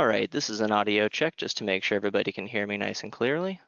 All right, this is an audio check just to make sure everybody can hear me nice and clearly.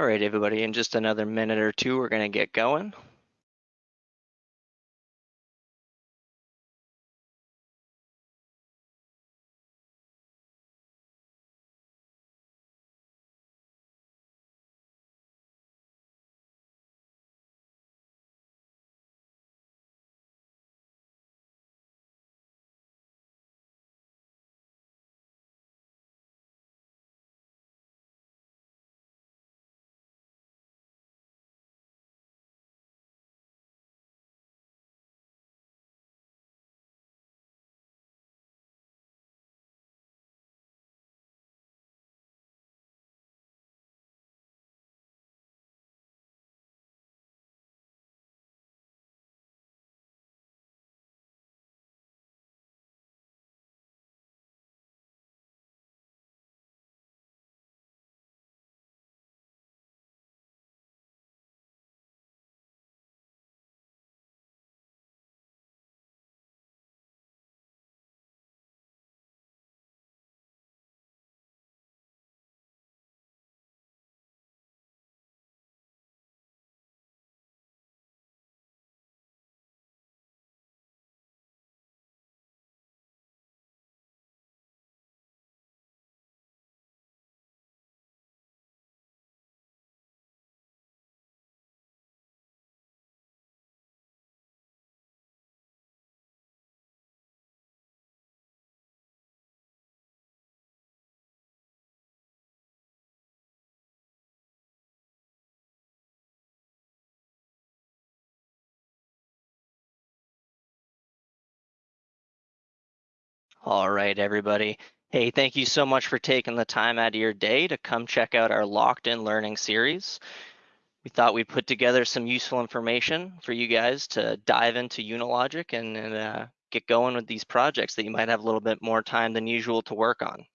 All right, everybody, in just another minute or two, we're gonna get going. All right, everybody. Hey, thank you so much for taking the time out of your day to come check out our Locked In Learning series. We thought we'd put together some useful information for you guys to dive into Unilogic and, and uh, get going with these projects that you might have a little bit more time than usual to work on.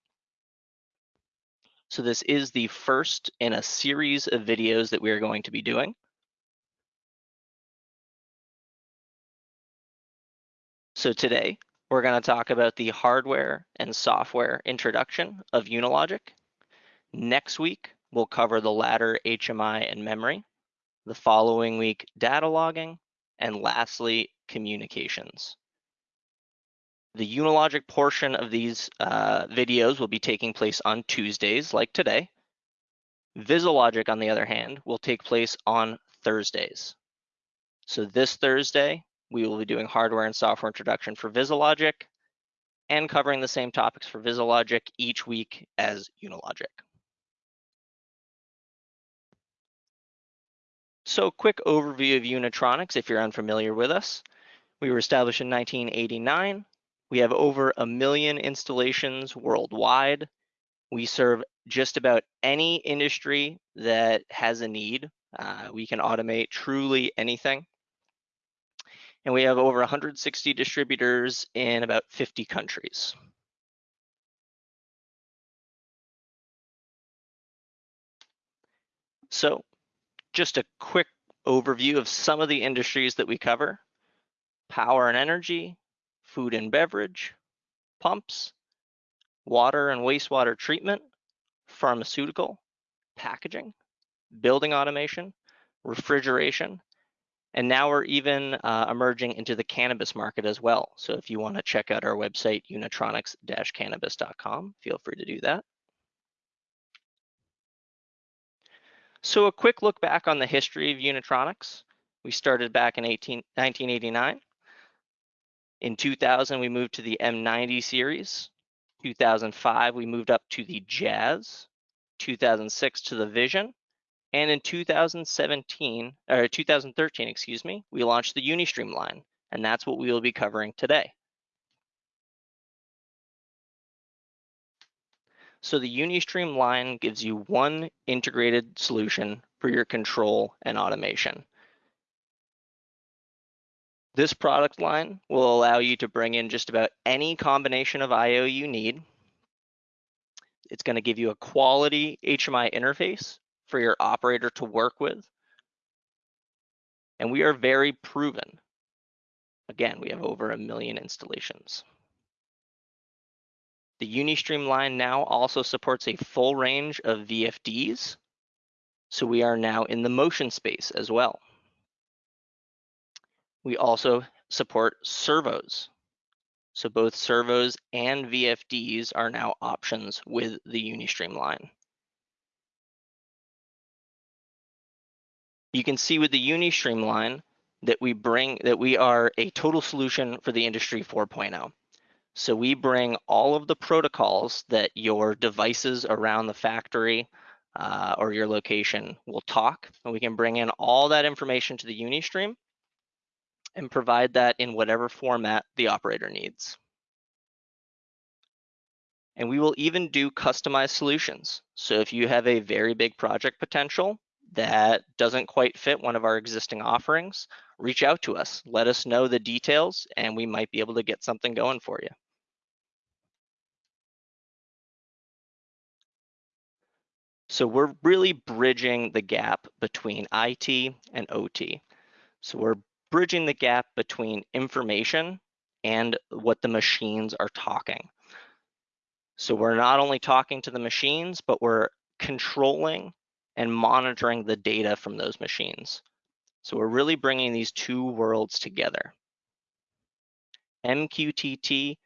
So this is the first in a series of videos that we are going to be doing. So today, we're going to talk about the hardware and software introduction of Unilogic. Next week, we'll cover the ladder HMI and memory. The following week, data logging. And lastly, communications. The Unilogic portion of these uh, videos will be taking place on Tuesdays, like today. VisiLogic, on the other hand, will take place on Thursdays. So this Thursday, we will be doing hardware and software introduction for VisiLogic and covering the same topics for VisiLogic each week as Unilogic. So quick overview of Unitronics if you're unfamiliar with us. We were established in 1989. We have over a million installations worldwide. We serve just about any industry that has a need. Uh, we can automate truly anything and we have over 160 distributors in about 50 countries. So just a quick overview of some of the industries that we cover. Power and energy, food and beverage, pumps, water and wastewater treatment, pharmaceutical, packaging, building automation, refrigeration, And now we're even uh, emerging into the cannabis market as well. So if you want to check out our website, unitronics-cannabis.com, feel free to do that. So a quick look back on the history of Unitronics. We started back in 18, 1989. In 2000, we moved to the M90 series. 2005, we moved up to the Jazz. 2006 to the Vision. And in 2017, or 2013, excuse me, we launched the Unistream line, and that's what we will be covering today. So the Unistream line gives you one integrated solution for your control and automation. This product line will allow you to bring in just about any combination of IO you need. It's going to give you a quality HMI interface for your operator to work with. And we are very proven. Again, we have over a million installations. The Unistream line now also supports a full range of VFDs. So we are now in the motion space as well. We also support servos. So both servos and VFDs are now options with the Unistream line. You can see with the Unistream line that we bring that we are a total solution for the industry 4.0. So we bring all of the protocols that your devices around the factory uh, or your location will talk, and we can bring in all that information to the Unistream and provide that in whatever format the operator needs. And we will even do customized solutions. So if you have a very big project potential, that doesn't quite fit one of our existing offerings, reach out to us. Let us know the details and we might be able to get something going for you. So we're really bridging the gap between IT and OT. So we're bridging the gap between information and what the machines are talking. So we're not only talking to the machines, but we're controlling and monitoring the data from those machines. So we're really bringing these two worlds together. MQTT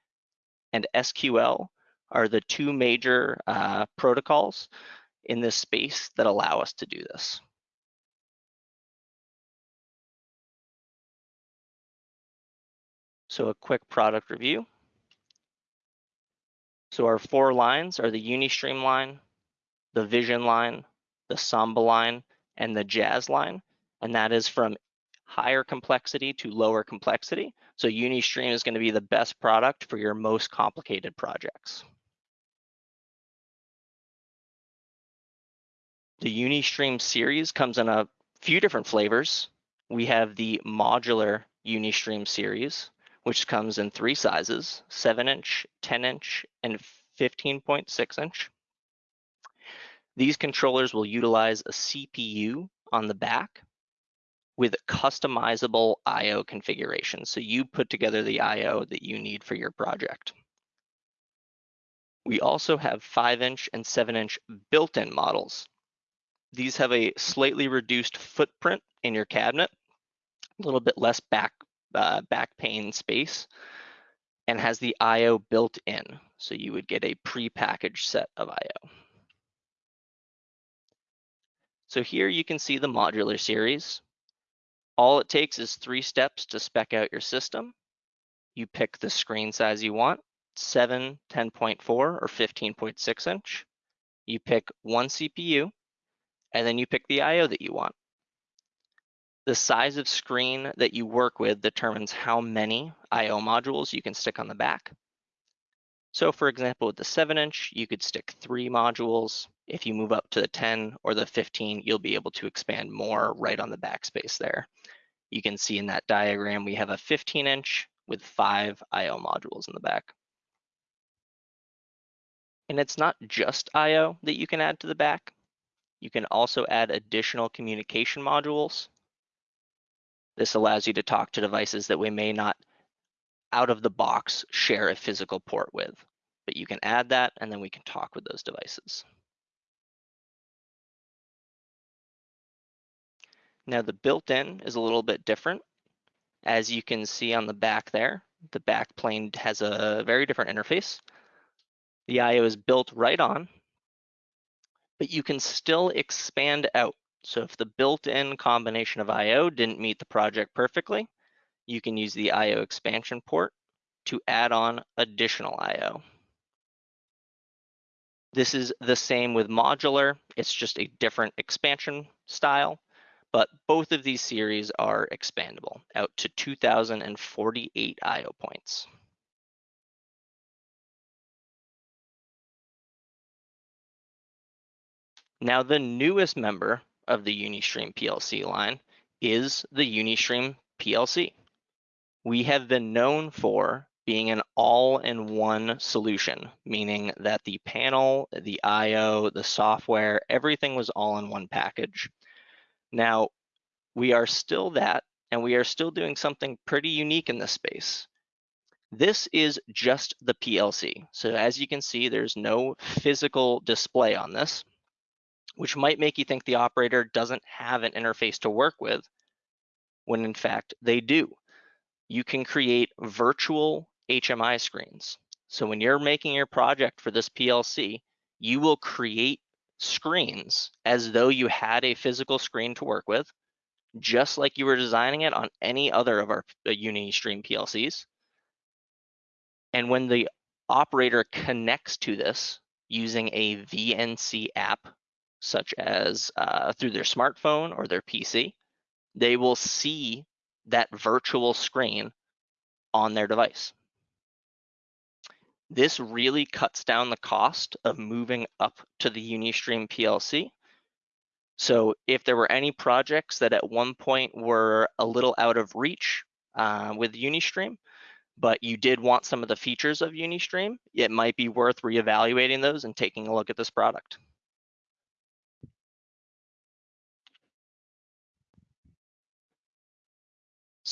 and SQL are the two major uh, protocols in this space that allow us to do this. So a quick product review. So our four lines are the Unistream line, the Vision line, the Samba line, and the Jazz line, and that is from higher complexity to lower complexity. So Unistream is going to be the best product for your most complicated projects. The Unistream series comes in a few different flavors. We have the modular Unistream series, which comes in three sizes, 7 inch, 10 inch, and 15.6 inch. These controllers will utilize a CPU on the back with customizable IO configuration. So you put together the IO that you need for your project. We also have 5-inch and 7-inch built-in models. These have a slightly reduced footprint in your cabinet, a little bit less back, uh, back pane space, and has the IO built in. So you would get a pre-packaged set of IO. So here you can see the modular series. All it takes is three steps to spec out your system. You pick the screen size you want, 7, 10.4, or 15.6 inch. You pick one CPU, and then you pick the IO that you want. The size of screen that you work with determines how many IO modules you can stick on the back. So for example, with the 7 inch, you could stick three modules. If you move up to the 10 or the 15, you'll be able to expand more right on the backspace there. You can see in that diagram, we have a 15 inch with five IO modules in the back. And it's not just IO that you can add to the back. You can also add additional communication modules. This allows you to talk to devices that we may not out of the box share a physical port with. But you can add that and then we can talk with those devices. Now the built-in is a little bit different. As you can see on the back there, the back plane has a very different interface. The IO is built right on, but you can still expand out. So if the built-in combination of IO didn't meet the project perfectly, you can use the IO expansion port to add on additional IO. This is the same with modular. It's just a different expansion style, but both of these series are expandable out to 2048 IO points. Now, the newest member of the Unistream PLC line is the Unistream PLC. We have been known for being an all-in-one solution, meaning that the panel, the IO, the software, everything was all in one package. Now, we are still that, and we are still doing something pretty unique in this space. This is just the PLC. So as you can see, there's no physical display on this, which might make you think the operator doesn't have an interface to work with, when in fact they do. You can create virtual HMI screens. So when you're making your project for this PLC, you will create screens as though you had a physical screen to work with, just like you were designing it on any other of our uh, Unistream PLCs. And when the operator connects to this using a VNC app, such as uh, through their smartphone or their PC, they will see that virtual screen on their device. This really cuts down the cost of moving up to the Unistream PLC. So if there were any projects that at one point were a little out of reach uh, with Unistream, but you did want some of the features of Unistream, it might be worth reevaluating those and taking a look at this product.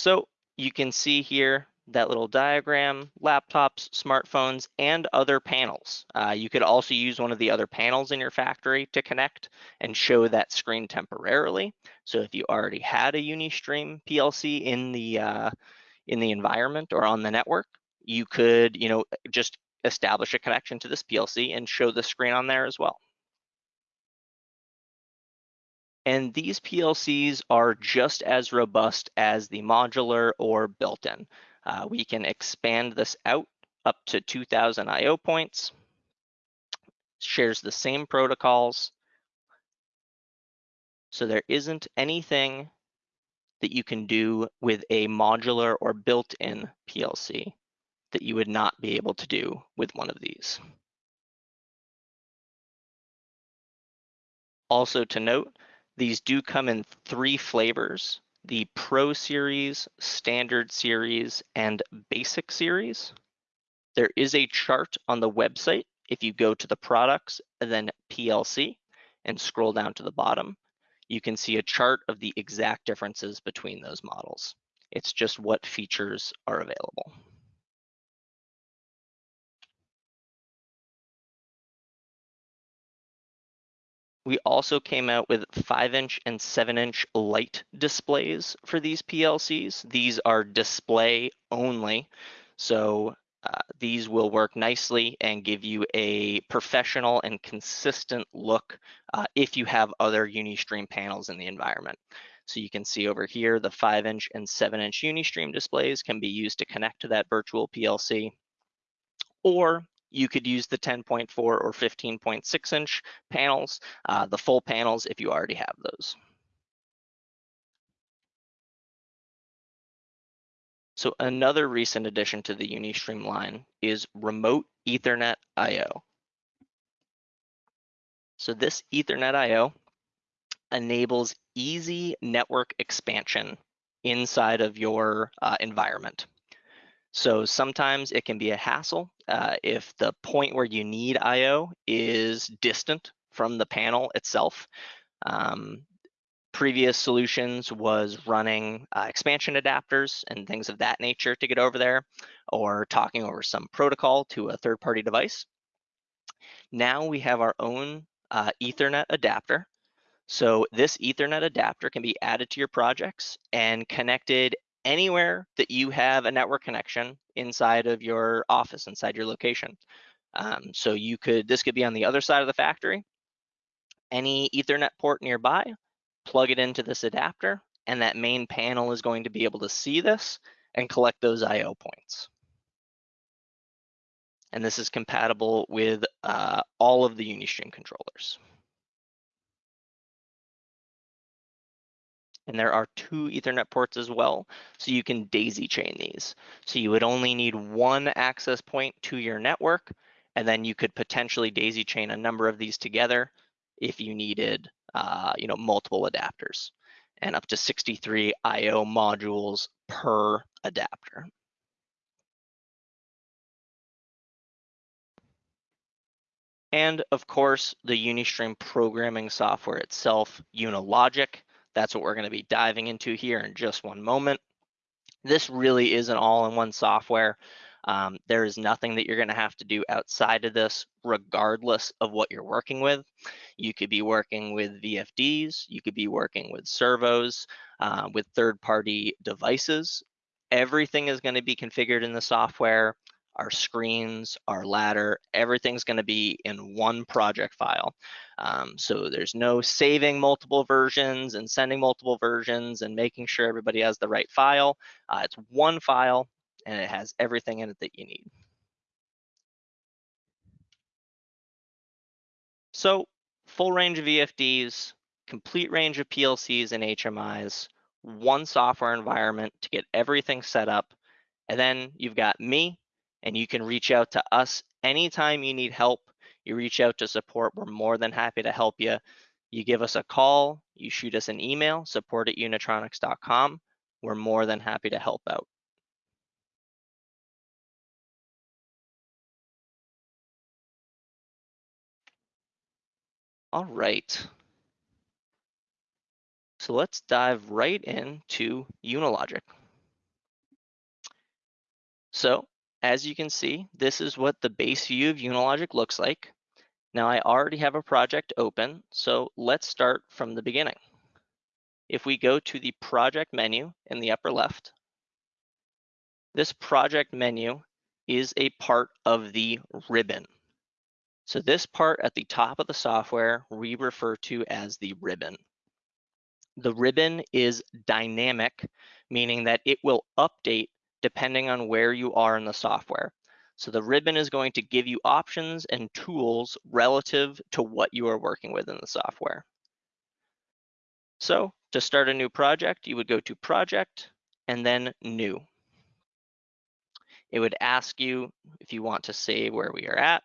So you can see here that little diagram, laptops, smartphones, and other panels. Uh, you could also use one of the other panels in your factory to connect and show that screen temporarily. So if you already had a Unistream PLC in the uh, in the environment or on the network, you could, you know, just establish a connection to this PLC and show the screen on there as well. And these PLCs are just as robust as the modular or built-in. Uh, we can expand this out up to 2000 IO points, shares the same protocols. So there isn't anything that you can do with a modular or built-in PLC that you would not be able to do with one of these. Also to note, these do come in three flavors the Pro Series, Standard Series, and Basic Series. There is a chart on the website if you go to the products and then PLC and scroll down to the bottom. You can see a chart of the exact differences between those models. It's just what features are available. We also came out with 5-inch and 7-inch light displays for these PLCs. These are display only, so uh, these will work nicely and give you a professional and consistent look uh, if you have other Unistream panels in the environment. So you can see over here, the 5-inch and 7-inch Unistream displays can be used to connect to that virtual PLC. Or you could use the 10.4 or 15.6 inch panels, uh, the full panels if you already have those. So another recent addition to the Unistream line is Remote Ethernet IO. So this Ethernet IO enables easy network expansion inside of your uh, environment. So sometimes it can be a hassle uh, if the point where you need IO is distant from the panel itself. Um, previous solutions was running uh, expansion adapters and things of that nature to get over there or talking over some protocol to a third-party device. Now we have our own uh, Ethernet adapter So this ethernet adapter can be added to your projects and connected anywhere that you have a network connection inside of your office, inside your location. Um, so you could, this could be on the other side of the factory, any ethernet port nearby, plug it into this adapter, and that main panel is going to be able to see this and collect those IO points. And this is compatible with uh, all of the Unistream controllers. And there are two ethernet ports as well, so you can daisy chain these. So you would only need one access point to your network, and then you could potentially daisy chain a number of these together if you needed uh, you know, multiple adapters and up to 63 IO modules per adapter. And of course, the Unistream programming software itself, Unilogic, that's what we're gonna be diving into here in just one moment. This really is an all-in-one software. Um, there is nothing that you're going to have to do outside of this, regardless of what you're working with. You could be working with VFDs, you could be working with servos, uh, with third-party devices. Everything is going to be configured in the software. Our screens, our ladder, everything's going to be in one project file. Um, so there's no saving multiple versions and sending multiple versions and making sure everybody has the right file. Uh, it's one file and it has everything in it that you need. So full range of VFDs, complete range of PLCs and HMIs, one software environment to get everything set up. And then you've got me, and you can reach out to us anytime you need help. You reach out to support, we're more than happy to help you. You give us a call, you shoot us an email, support at unitronics.com. We're more than happy to help out. All right. So let's dive right into Unilogic. So as you can see, this is what the base view of Unilogic looks like. Now I already have a project open, so let's start from the beginning. If we go to the project menu in the upper left, this project menu is a part of the ribbon. So this part at the top of the software we refer to as the ribbon. The ribbon is dynamic, meaning that it will update depending on where you are in the software. So the ribbon is going to give you options and tools relative to what you are working with in the software. So to start a new project, you would go to project and then new. It would ask you if you want to save where we are at.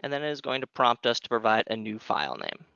and then it is going to prompt us to provide a new file name.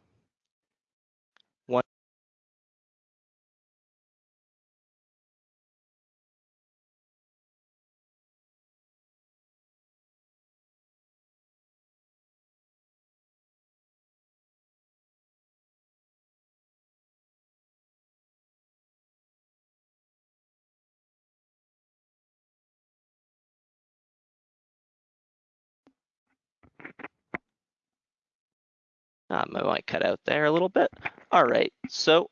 Um, I might cut out there a little bit. All right, so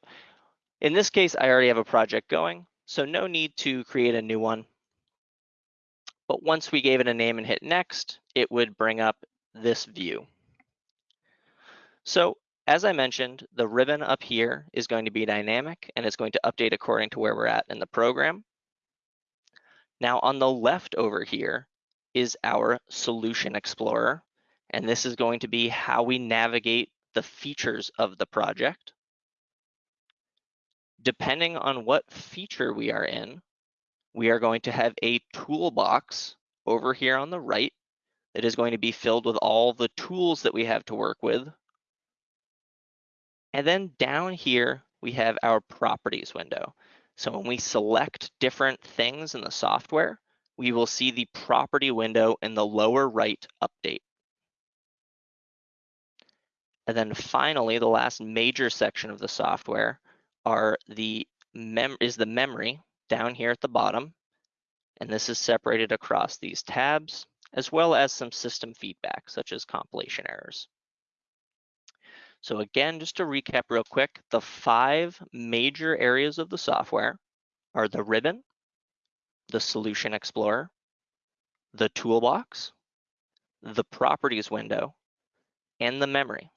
in this case, I already have a project going, so no need to create a new one. But once we gave it a name and hit next, it would bring up this view. So as I mentioned, the ribbon up here is going to be dynamic and it's going to update according to where we're at in the program. Now on the left over here is our Solution Explorer. And this is going to be how we navigate the features of the project. Depending on what feature we are in, we are going to have a toolbox over here on the right that is going to be filled with all the tools that we have to work with. And then down here, we have our properties window. So when we select different things in the software, we will see the property window in the lower right update. And then finally, the last major section of the software are the mem is the memory down here at the bottom. And this is separated across these tabs. as well as some system feedback, such as compilation errors. So again, just to recap real quick, the five major areas of the software are the ribbon, the Solution Explorer, the toolbox, the properties window, and the memory.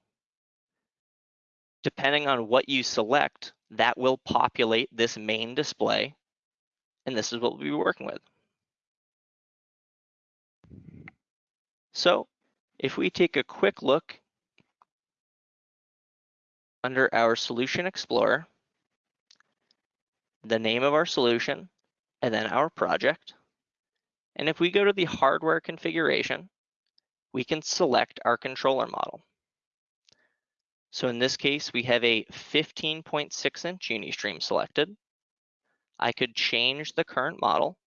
Depending on what you select, that will populate this main display, and this is what we'll be working with. So if we take a quick look under our Solution Explorer, the name of our solution, and then our project. And if we go to the hardware configuration, we can select our controller model. So in this case, we have a 15.6 inch Unistream selected. I could change the current model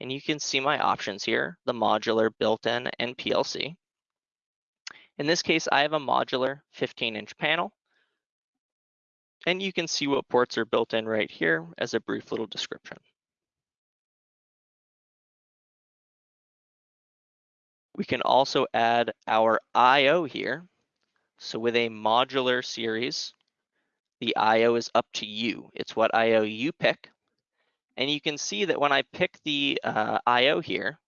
and you can see my options here, the modular, built-in, and PLC. In this case, I have a modular 15 inch panel and you can see what ports are built in right here as a brief little description. We can also add our IO here. So with a modular series, the IO is up to you. It's what IO you pick. And you can see that when I pick the uh, IO here,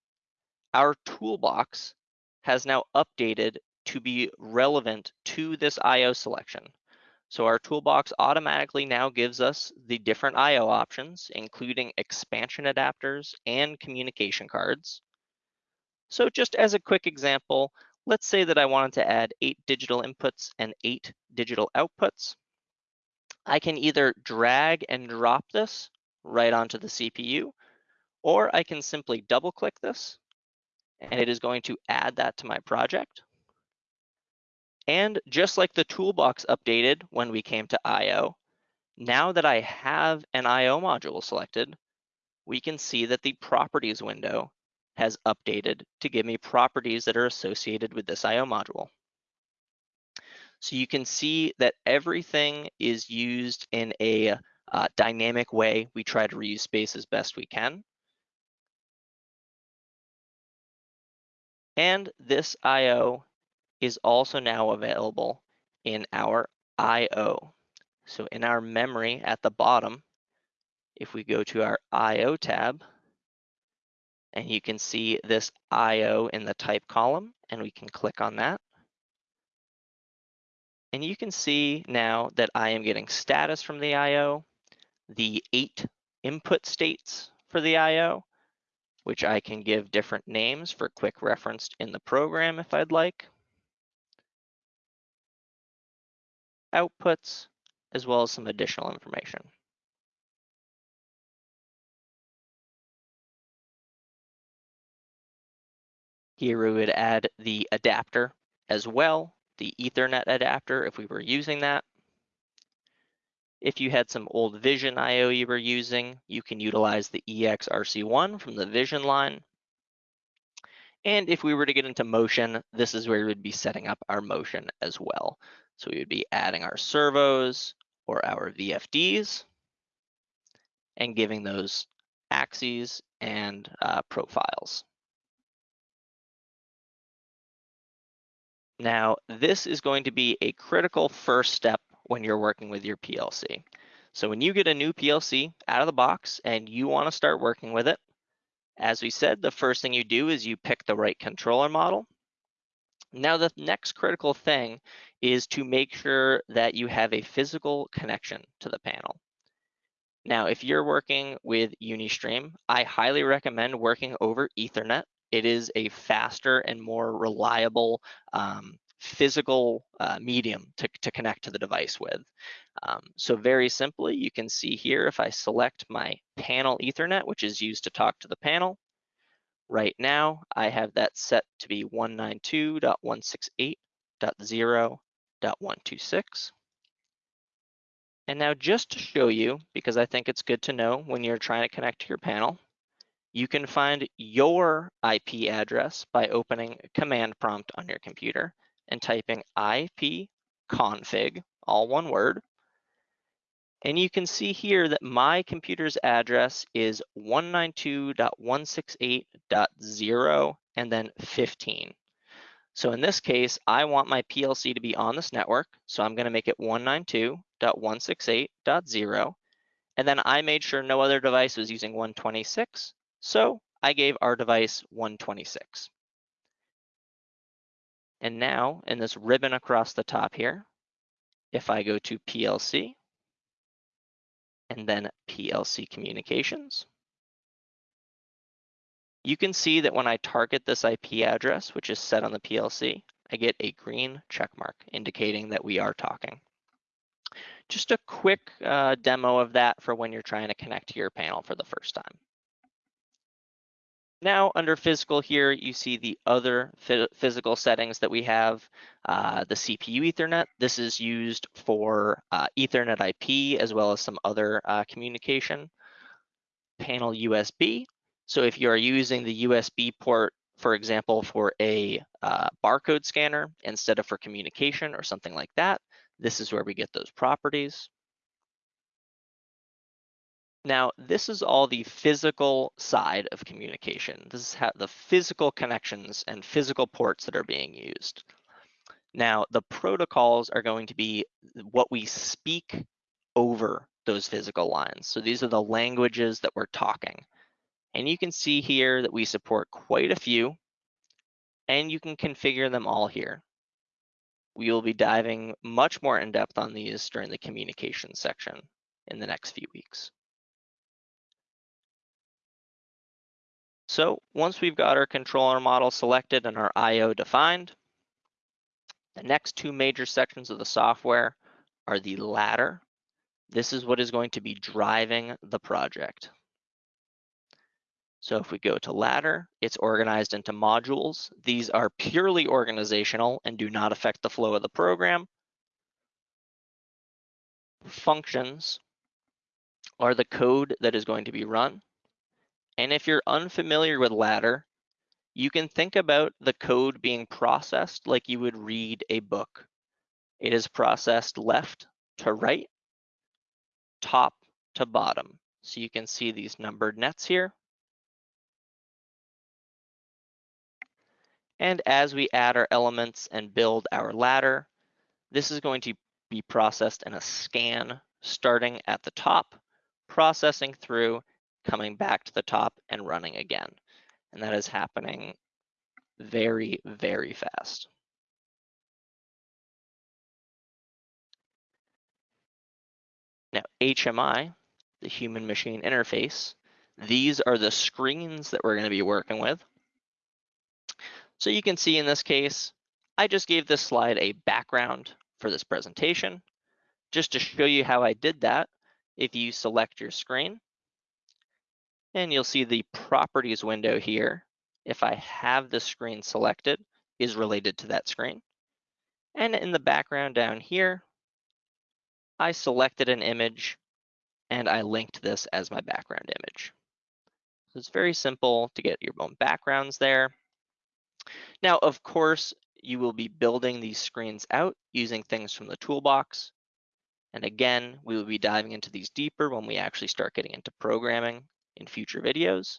our toolbox has now updated to be relevant to this IO selection. So our toolbox automatically now gives us the different IO options, including expansion adapters and communication cards. So just as a quick example, let's say that I wanted to add eight digital inputs and eight digital outputs. I can either drag and drop this right onto the CPU, or I can simply double click this and it is going to add that to my project. And just like the toolbox updated when we came to IO, now that I have an IO module selected, we can see that the properties window has updated to give me properties that are associated with this IO module. So you can see that everything is used in a uh, dynamic way. We try to reuse space as best we can. And this IO is also now available in our IO. So in our memory at the bottom, if we go to our IO tab, and you can see this IO in the type column, and we can click on that. And you can see now that I am getting status from the IO, the eight input states for the IO, which I can give different names for quick reference in the program if I'd like. outputs, as well as some additional information. Here we would add the adapter as well, the ethernet adapter if we were using that. If you had some old Vision IO you were using, you can utilize the EXRC1 from the Vision line. And if we were to get into motion, this is where we would be setting up our motion as well. So we would be adding our servos or our VFDs and giving those axes and uh, profiles. Now, this is going to be a critical first step when you're working with your PLC. So when you get a new PLC out of the box and you want to start working with it, as we said, the first thing you do is you pick the right controller model. Now, the next critical thing is to make sure that you have a physical connection to the panel. Now, if you're working with Unistream, I highly recommend working over Ethernet. It is a faster and more reliable um, physical uh, medium to, to connect to the device with. Um, so very simply, you can see here if I select my panel Ethernet, which is used to talk to the panel, Right now, I have that set to be 192.168.0.126. And now just to show you, because I think it's good to know when you're trying to connect to your panel, you can find your IP address by opening command prompt on your computer and typing ipconfig, all one word, And you can see here that my computer's address is 192.168.0 and then 15. So in this case, I want my PLC to be on this network. So I'm gonna make it 192.168.0. And then I made sure no other device was using 126. So I gave our device 126. And now in this ribbon across the top here, if I go to PLC and then PLC communications, you can see that when I target this IP address, which is set on the PLC, I get a green check mark indicating that we are talking. Just a quick uh, demo of that for when you're trying to connect to your panel for the first time. Now under physical here, you see the other physical settings that we have. Uh, the CPU Ethernet, this is used for uh, Ethernet IP as well as some other uh, communication. Panel USB, so if you are using the USB port, for example, for a uh, barcode scanner instead of for communication or something like that, this is where we get those properties. Now, this is all the physical side of communication. This is how the physical connections and physical ports that are being used. Now, the protocols are going to be what we speak over those physical lines. So these are the languages that we're talking. And you can see here that we support quite a few, and you can configure them all here. We will be diving much more in depth on these during the communication section in the next few weeks. So once we've got our controller model selected and our IO defined, the next two major sections of the software are the ladder. This is what is going to be driving the project. So if we go to ladder, it's organized into modules. These are purely organizational and do not affect the flow of the program. Functions are the code that is going to be run. And if you're unfamiliar with ladder, you can think about the code being processed like you would read a book. It is processed left to right, top to bottom. So you can see these numbered nets here. And as we add our elements and build our ladder, this is going to be processed in a scan starting at the top, processing through, coming back to the top and running again. And that is happening very, very fast. Now, HMI, the human machine interface, these are the screens that we're going to be working with. So you can see in this case, I just gave this slide a background for this presentation. Just to show you how I did that, if you select your screen, and you'll see the properties window here, if I have the screen selected, is related to that screen. And in the background down here, I selected an image and I linked this as my background image. So it's very simple to get your own backgrounds there. Now, of course, you will be building these screens out using things from the toolbox. And again, we will be diving into these deeper when we actually start getting into programming in future videos.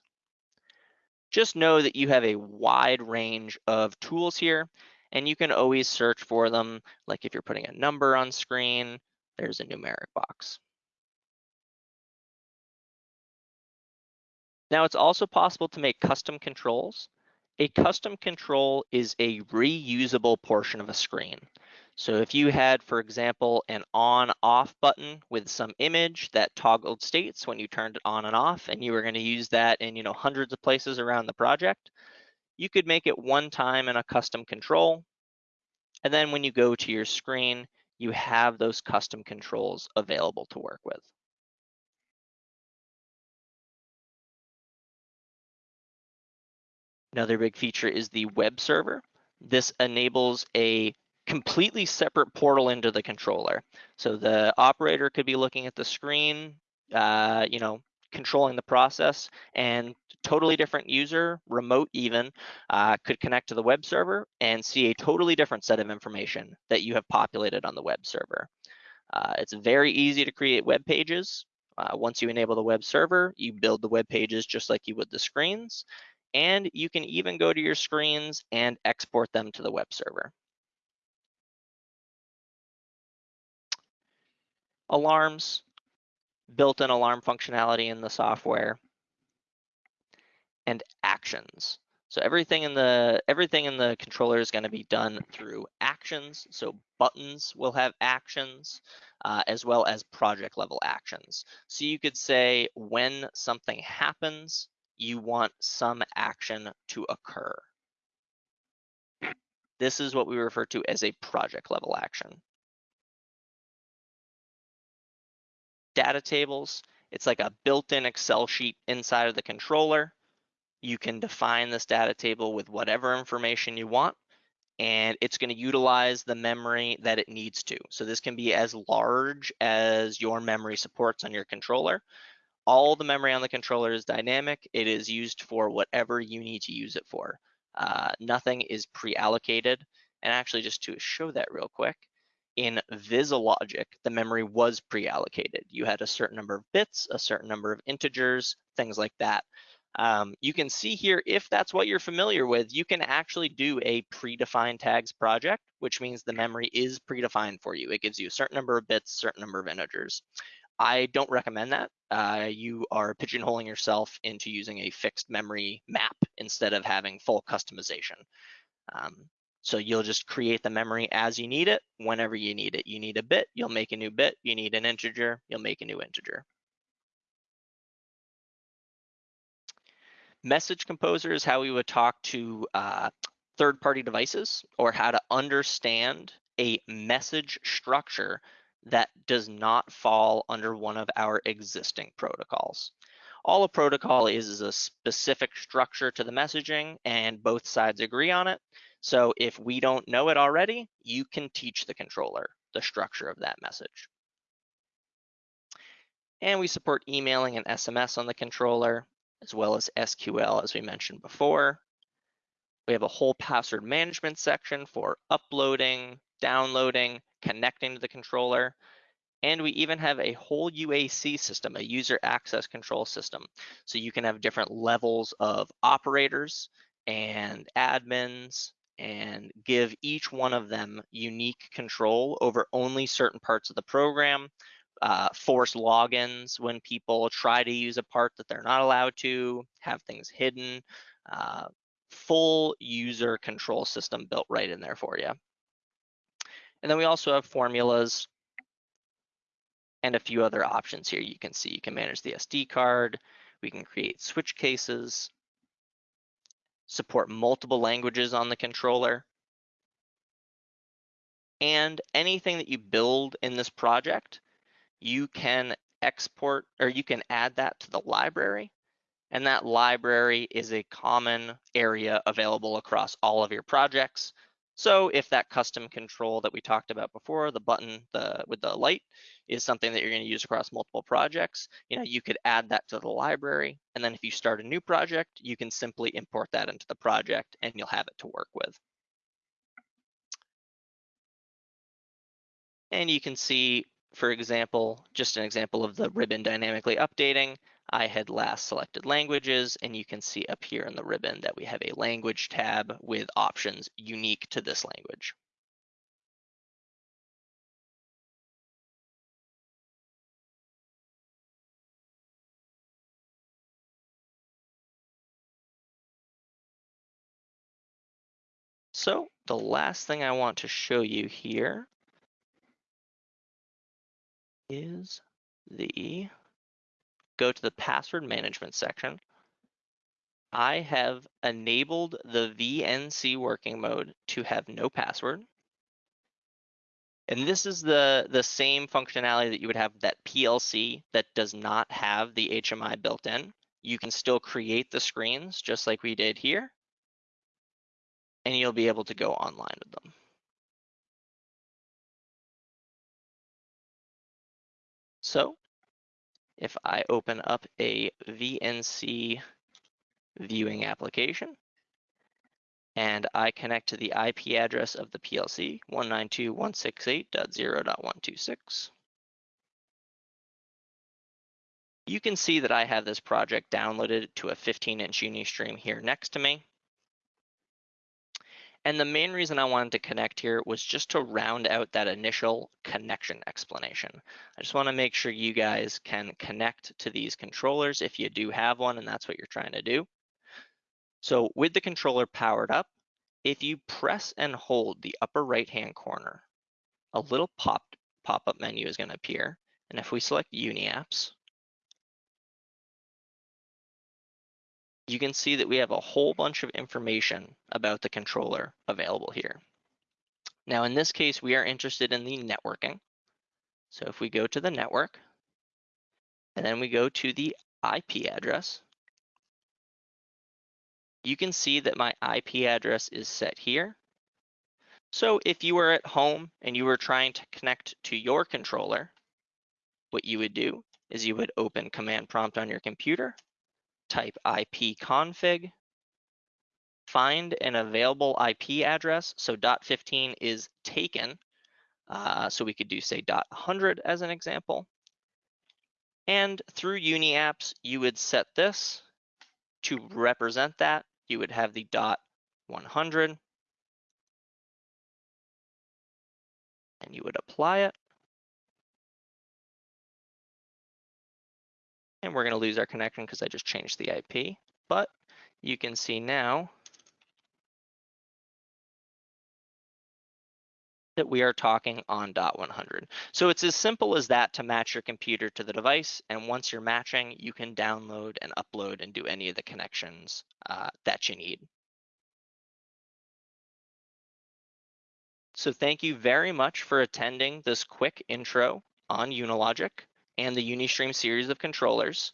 Just know that you have a wide range of tools here and you can always search for them. Like if you're putting a number on screen, there's a numeric box. Now it's also possible to make custom controls. A custom control is a reusable portion of a screen. So if you had, for example, an on off button with some image that toggled states when you turned it on and off, and you were gonna use that in you know hundreds of places around the project, you could make it one time in a custom control. And then when you go to your screen, you have those custom controls available to work with. Another big feature is the web server. This enables a completely separate portal into the controller. So the operator could be looking at the screen, uh, you know, controlling the process and totally different user, remote even, uh, could connect to the web server and see a totally different set of information that you have populated on the web server. Uh, it's very easy to create web pages. Uh, once you enable the web server, you build the web pages just like you would the screens. And you can even go to your screens and export them to the web server. Alarms, built-in alarm functionality in the software, and actions. So everything in the everything in the controller is going to be done through actions. So buttons will have actions uh, as well as project level actions. So you could say when something happens, you want some action to occur. This is what we refer to as a project level action. Data tables, it's like a built-in Excel sheet inside of the controller. You can define this data table with whatever information you want, and it's going to utilize the memory that it needs to. So this can be as large as your memory supports on your controller. All the memory on the controller is dynamic. It is used for whatever you need to use it for. Uh, nothing is pre-allocated. And actually, just to show that real quick, in VisiLogic, the memory was pre-allocated. You had a certain number of bits, a certain number of integers, things like that. Um, you can see here, if that's what you're familiar with, you can actually do a predefined tags project, which means the memory is predefined for you. It gives you a certain number of bits, certain number of integers. I don't recommend that. Uh, you are pigeonholing yourself into using a fixed memory map instead of having full customization. Um, so you'll just create the memory as you need it, whenever you need it. You need a bit, you'll make a new bit. You need an integer, you'll make a new integer. Message Composer is how we would talk to uh, third-party devices or how to understand a message structure that does not fall under one of our existing protocols. All a protocol is is a specific structure to the messaging and both sides agree on it. So if we don't know it already, you can teach the controller the structure of that message. And we support emailing and SMS on the controller as well as SQL, as we mentioned before. We have a whole password management section for uploading, downloading, connecting to the controller. And we even have a whole UAC system, a user access control system. So you can have different levels of operators and admins and give each one of them unique control over only certain parts of the program uh, force logins when people try to use a part that they're not allowed to, have things hidden, uh, full user control system built right in there for you. And then we also have formulas and a few other options here you can see. You can manage the SD card, we can create switch cases, support multiple languages on the controller, and anything that you build in this project you can export or you can add that to the library. And that library is a common area available across all of your projects. So if that custom control that we talked about before, the button the, with the light, is something that you're going to use across multiple projects, you know, you could add that to the library. And then if you start a new project, you can simply import that into the project and you'll have it to work with. And you can see for example, just an example of the ribbon dynamically updating, I had last selected languages, and you can see up here in the ribbon that we have a language tab with options unique to this language. So the last thing I want to show you here is the, go to the password management section. I have enabled the VNC working mode to have no password. And this is the, the same functionality that you would have that PLC that does not have the HMI built in. You can still create the screens just like we did here and you'll be able to go online with them. So if I open up a VNC viewing application and I connect to the IP address of the PLC 192.168.0.126, you can see that I have this project downloaded to a 15 inch Unistream here next to me. And the main reason I wanted to connect here was just to round out that initial connection explanation. I just wanna make sure you guys can connect to these controllers if you do have one and that's what you're trying to do. So with the controller powered up, if you press and hold the upper right-hand corner, a little pop pop-up menu is gonna appear. And if we select Uni you can see that we have a whole bunch of information about the controller available here. Now, in this case, we are interested in the networking. So if we go to the network, and then we go to the IP address, you can see that my IP address is set here. So if you were at home and you were trying to connect to your controller, what you would do is you would open command prompt on your computer type ipconfig, find an available IP address. So dot 15 is taken. Uh, so we could do say dot 100 as an example. And through UniApps, you would set this to represent that. You would have the dot 100 and you would apply it. And we're gonna lose our connection because I just changed the IP, but you can see now that we are talking on dot 100. So it's as simple as that to match your computer to the device. And once you're matching, you can download and upload and do any of the connections uh, that you need. So thank you very much for attending this quick intro on Unilogic and the Unistream series of controllers.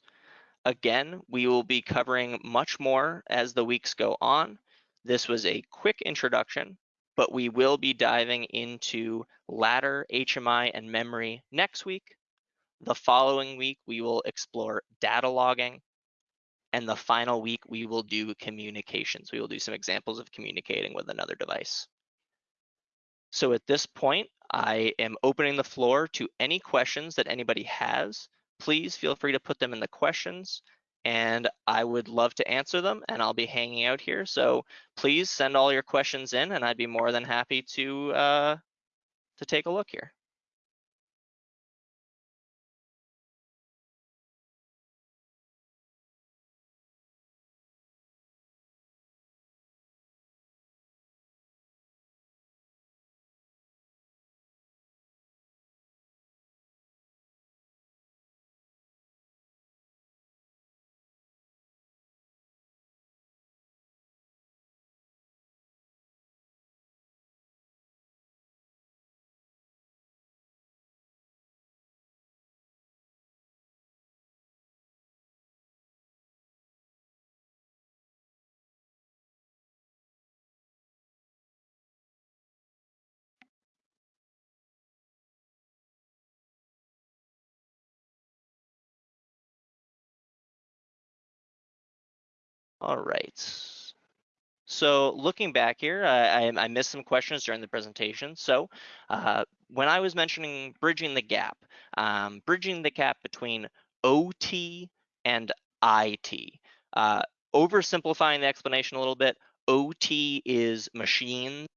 Again, we will be covering much more as the weeks go on. This was a quick introduction, but we will be diving into ladder, HMI, and memory next week. The following week, we will explore data logging. And the final week, we will do communications. We will do some examples of communicating with another device. So at this point, I am opening the floor to any questions that anybody has. Please feel free to put them in the questions and I would love to answer them and I'll be hanging out here. So please send all your questions in and I'd be more than happy to, uh, to take a look here. All right. So looking back here, I, I, missed some questions during the presentation. So uh, when I was mentioning bridging the gap, um, bridging the gap between OT and IT. Uh, oversimplifying the explanation a little bit, OT is machines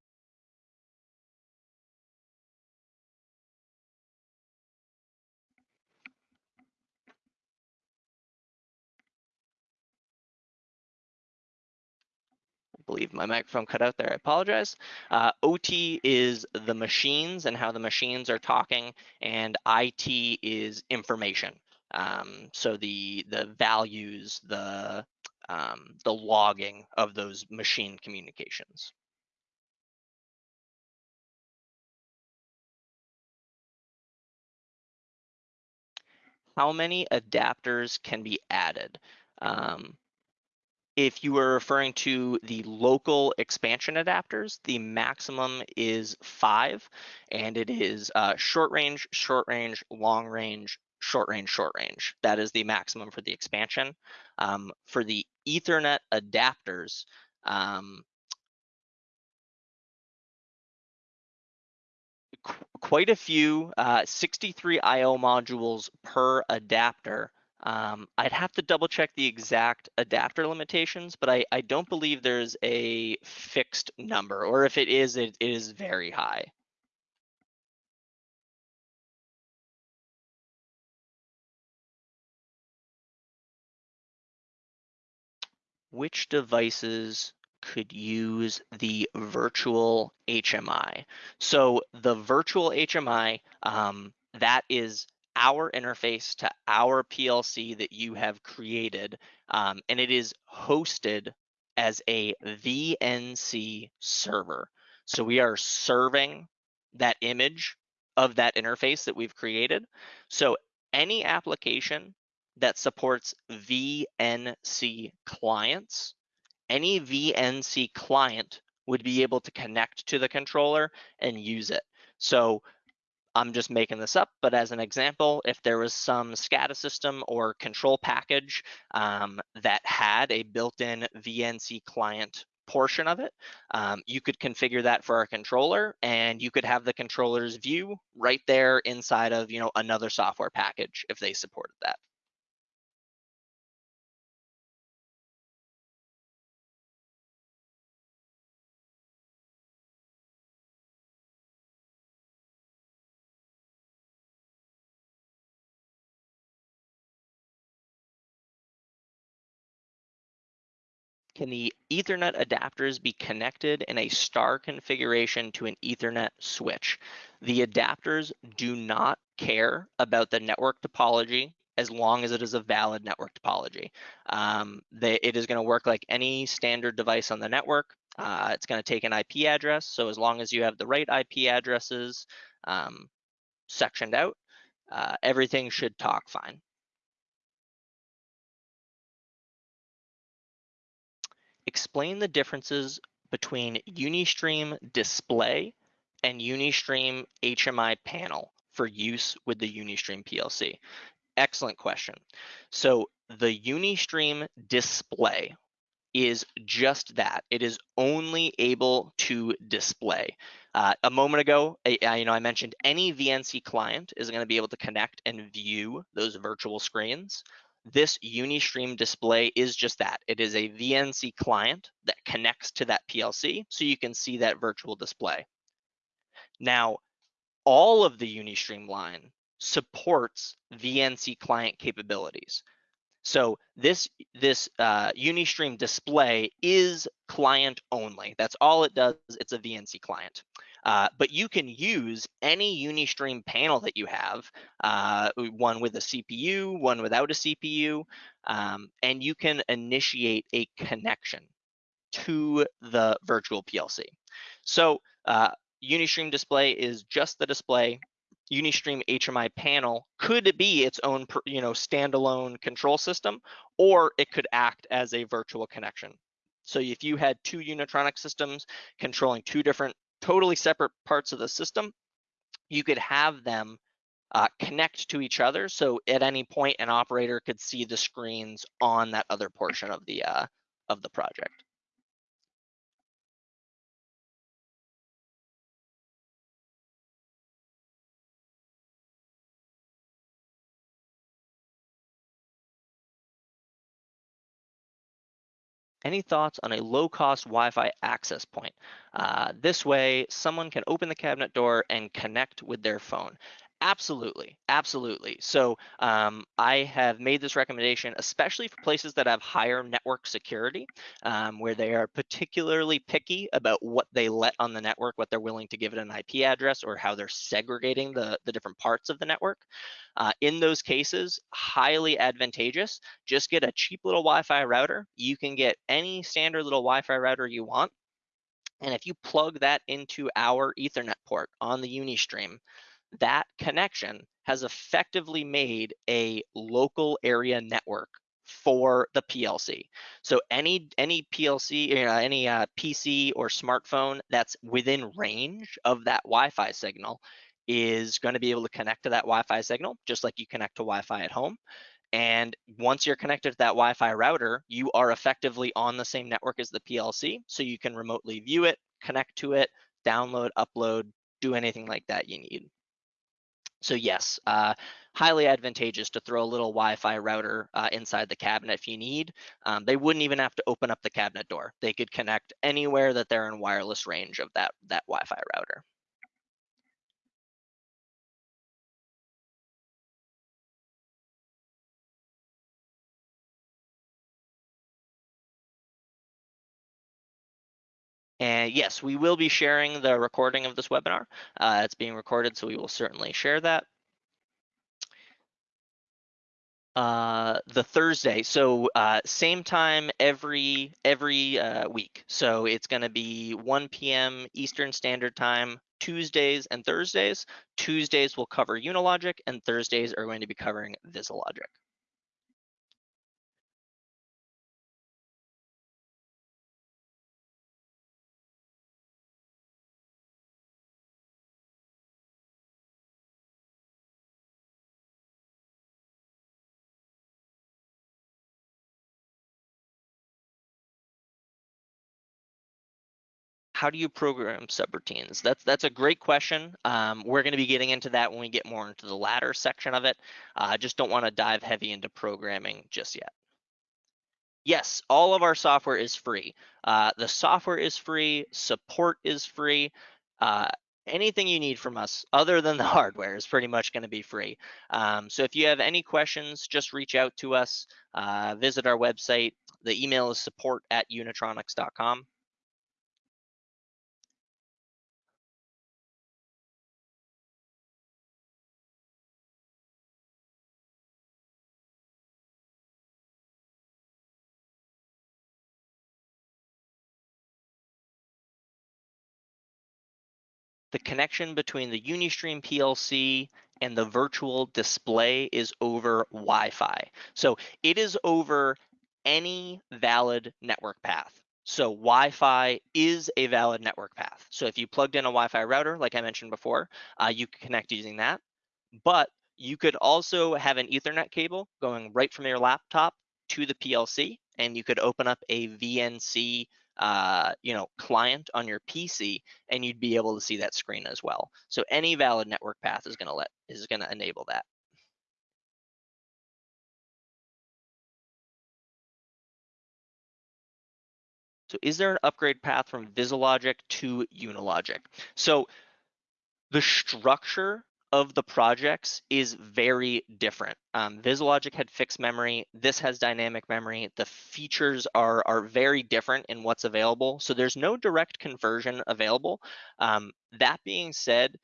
believe my microphone cut out there. I apologize. Uh, OT is the machines and how the machines are talking, and IT is information. Um, so the the values, the um, the logging of those machine communications. How many adapters can be added? Um, if you are referring to the local expansion adapters, the maximum is five, and it is uh, short range, short range, long range, short range, short range. That is the maximum for the expansion. Um, for the Ethernet adapters, um, qu quite a few, uh, 63 IO modules per adapter Um, I'd have to double check the exact adapter limitations, but I, I don't believe there's a fixed number, or if it is, it, it is very high. Which devices could use the virtual HMI? So the virtual HMI, um, that is our interface to our PLC that you have created, um, and it is hosted as a VNC server. So we are serving that image of that interface that we've created. So any application that supports VNC clients, any VNC client would be able to connect to the controller and use it. So I'm just making this up, but as an example, if there was some SCADA system or control package um, that had a built-in VNC client portion of it, um, you could configure that for our controller and you could have the controller's view right there inside of you know another software package if they supported that. Can the Ethernet adapters be connected in a star configuration to an Ethernet switch? The adapters do not care about the network topology as long as it is a valid network topology. Um, they, it is going to work like any standard device on the network. Uh, it's going to take an IP address. So as long as you have the right IP addresses um, sectioned out, uh, everything should talk fine. Explain the differences between Unistream display and Unistream HMI panel for use with the Unistream PLC? Excellent question. So the Unistream display is just that. It is only able to display. Uh, a moment ago, I, I, you know, I mentioned any VNC client is going to be able to connect and view those virtual screens this Unistream display is just that. It is a VNC client that connects to that PLC so you can see that virtual display. Now, all of the Unistream line supports VNC client capabilities. So this this uh, Unistream display is client only. That's all it does. It's a VNC client. Uh, but you can use any Unistream panel that you have, uh, one with a CPU, one without a CPU, um, and you can initiate a connection to the virtual PLC. So uh, Unistream display is just the display. Unistream HMI panel could be its own, you know, standalone control system, or it could act as a virtual connection. So if you had two Unitronic systems controlling two different totally separate parts of the system, you could have them uh, connect to each other. So at any point, an operator could see the screens on that other portion of the uh, of the project. Any thoughts on a low-cost Wi-Fi access point? Uh, this way, someone can open the cabinet door and connect with their phone. Absolutely, absolutely. So um, I have made this recommendation, especially for places that have higher network security, um, where they are particularly picky about what they let on the network, what they're willing to give it an IP address, or how they're segregating the, the different parts of the network. Uh, in those cases, highly advantageous. Just get a cheap little Wi-Fi router. You can get any standard little Wi-Fi router you want. And if you plug that into our Ethernet port on the Unistream, that connection has effectively made a local area network for the PLC. So any any PLC, you know, any uh, PC or smartphone that's within range of that Wi-Fi signal is going to be able to connect to that Wi-Fi signal, just like you connect to Wi-Fi at home. And once you're connected to that Wi-Fi router, you are effectively on the same network as the PLC, so you can remotely view it, connect to it, download, upload, do anything like that you need. So yes, uh, highly advantageous to throw a little Wi-Fi router uh, inside the cabinet if you need. Um, they wouldn't even have to open up the cabinet door. They could connect anywhere that they're in wireless range of that, that Wi-Fi router. And yes, we will be sharing the recording of this webinar. Uh, it's being recorded, so we will certainly share that. Uh, the Thursday, so uh, same time every every uh, week. So it's going to be 1 p.m. Eastern Standard Time, Tuesdays and Thursdays. Tuesdays will cover Unilogic, and Thursdays are going to be covering VisiLogic. How do you program subroutines? That's that's a great question. Um, we're going to be getting into that when we get more into the ladder section of it. I uh, just don't want to dive heavy into programming just yet. Yes, all of our software is free. Uh, the software is free, support is free. Uh, anything you need from us other than the hardware is pretty much going to be free. Um, so if you have any questions, just reach out to us, uh, visit our website. The email is support at unitronics.com. the connection between the Unistream PLC and the virtual display is over Wi-Fi. So it is over any valid network path. So Wi-Fi is a valid network path. So if you plugged in a Wi-Fi router, like I mentioned before, uh, you can connect using that. But you could also have an Ethernet cable going right from your laptop to the PLC, and you could open up a VNC uh, you know, client on your PC, and you'd be able to see that screen as well. So any valid network path is going to let is going to enable that. So is there an upgrade path from VisiLogic to Unilogic? So the structure of the projects is very different. Um, VisiLogic had fixed memory. This has dynamic memory. The features are, are very different in what's available. So there's no direct conversion available. Um, that being said,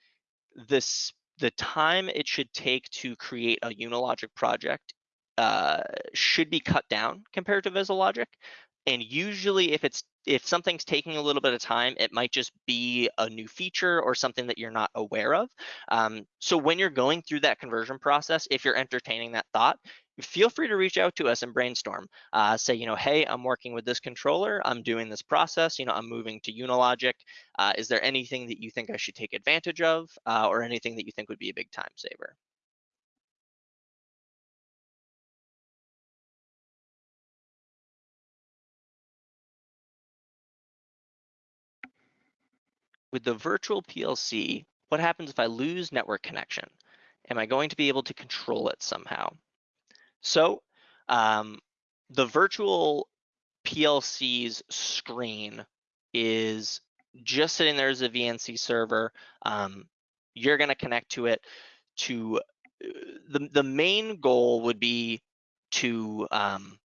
this the time it should take to create a Unilogic project uh, should be cut down compared to VisiLogic. And usually if it's if something's taking a little bit of time, it might just be a new feature or something that you're not aware of. Um, so when you're going through that conversion process, if you're entertaining that thought, feel free to reach out to us and brainstorm. Uh, say, you know, hey, I'm working with this controller. I'm doing this process. You know, I'm moving to Unilogic. Uh, is there anything that you think I should take advantage of uh, or anything that you think would be a big time saver? With the virtual PLC, what happens if I lose network connection? Am I going to be able to control it somehow? So um, the virtual PLC's screen is just sitting there as a VNC server. Um, you're going to connect to it to uh, the, the main goal would be to um,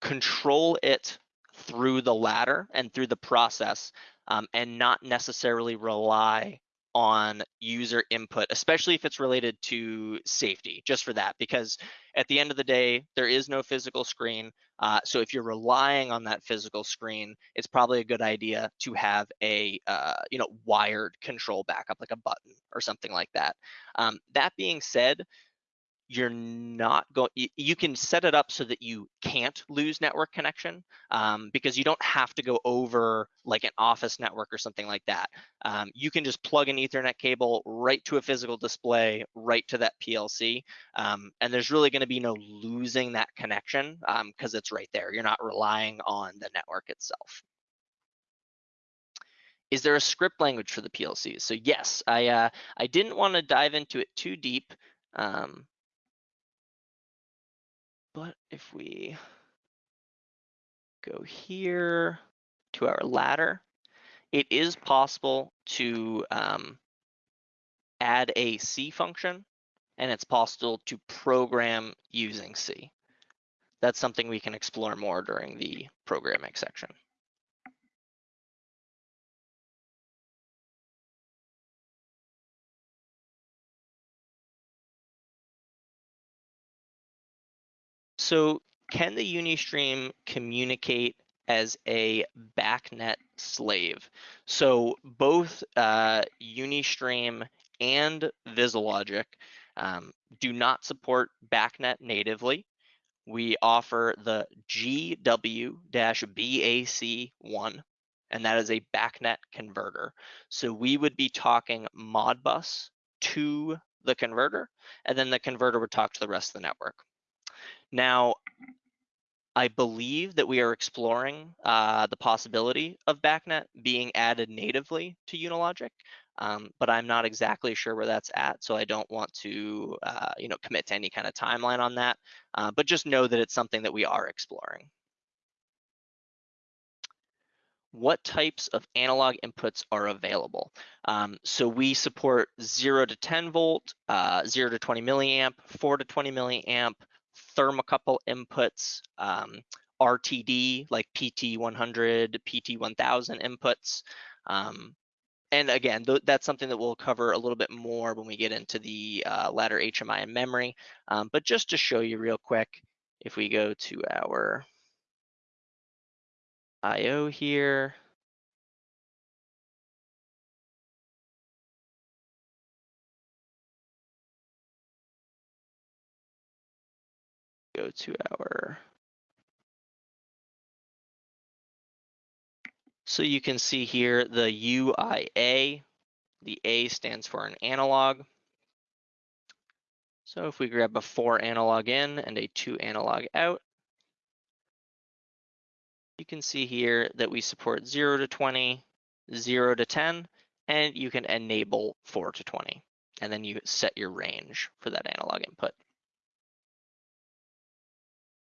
control it through the ladder and through the process um, and not necessarily rely on user input, especially if it's related to safety, just for that, because at the end of the day, there is no physical screen. Uh, so if you're relying on that physical screen, it's probably a good idea to have a uh, you know wired control backup, like a button or something like that. Um, that being said, you're not going you can set it up so that you can't lose network connection um, because you don't have to go over like an office network or something like that. Um, you can just plug an ethernet cable right to a physical display right to that plc um, and there's really going to be no losing that connection because um, it's right there. You're not relying on the network itself. Is there a script language for the PLCs? So yes, I uh, I didn't want to dive into it too deep, um, but if we go here to our ladder, it is possible to um, add a C function, and it's possible to program using C. That's something we can explore more during the programming section. So can the Unistream communicate as a BACnet slave? So both uh, Unistream and VisiLogic um, do not support BACnet natively. We offer the GW-BAC1, and that is a BACnet converter. So we would be talking Modbus to the converter, and then the converter would talk to the rest of the network. Now, I believe that we are exploring uh, the possibility of BACnet being added natively to Unilogic, um, but I'm not exactly sure where that's at, so I don't want to, uh, you know, commit to any kind of timeline on that. Uh, but just know that it's something that we are exploring what types of analog inputs are available. Um, so we support 0 to 10 volt, uh, 0 to 20 milliamp, 4 to 20 milliamp, thermocouple inputs, um, RTD like PT100, PT1000 inputs. Um, and again, th that's something that we'll cover a little bit more when we get into the uh, ladder HMI and memory. Um, but just to show you real quick, if we go to our IO here. Go to our So you can see here the UIA, the A stands for an analog. So if we grab a four analog in and a two analog out, you can see here that we support 0 to 20, 0 to 10, and you can enable 4 to 20. And then you set your range for that analog input.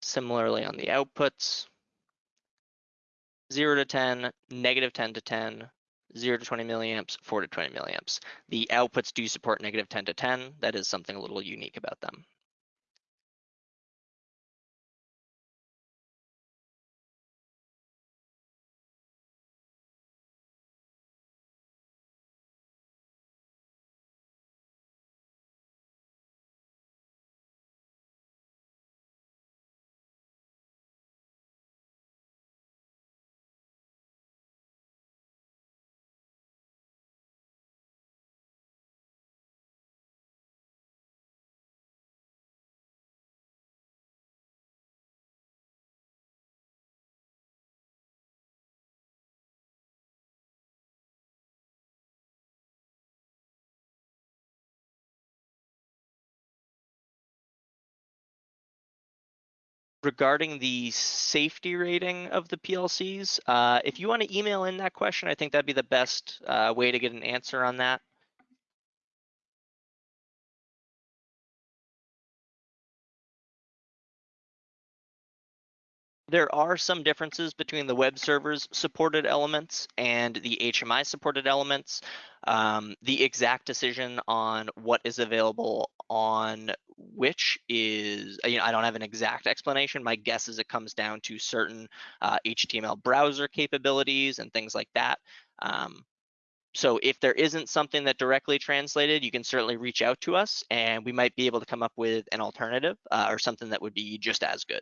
Similarly on the outputs, 0 to 10, negative 10 to 10, 0 to 20 milliamps, 4 to 20 milliamps. The outputs do support negative 10 to 10. That is something a little unique about them. Regarding the safety rating of the PLCs, uh, if you want to email in that question, I think that'd be the best uh, way to get an answer on that. There are some differences between the web servers supported elements and the HMI supported elements. Um, the exact decision on what is available on which is, you know, I don't have an exact explanation. My guess is it comes down to certain uh, HTML browser capabilities and things like that. Um, so if there isn't something that directly translated, you can certainly reach out to us and we might be able to come up with an alternative uh, or something that would be just as good.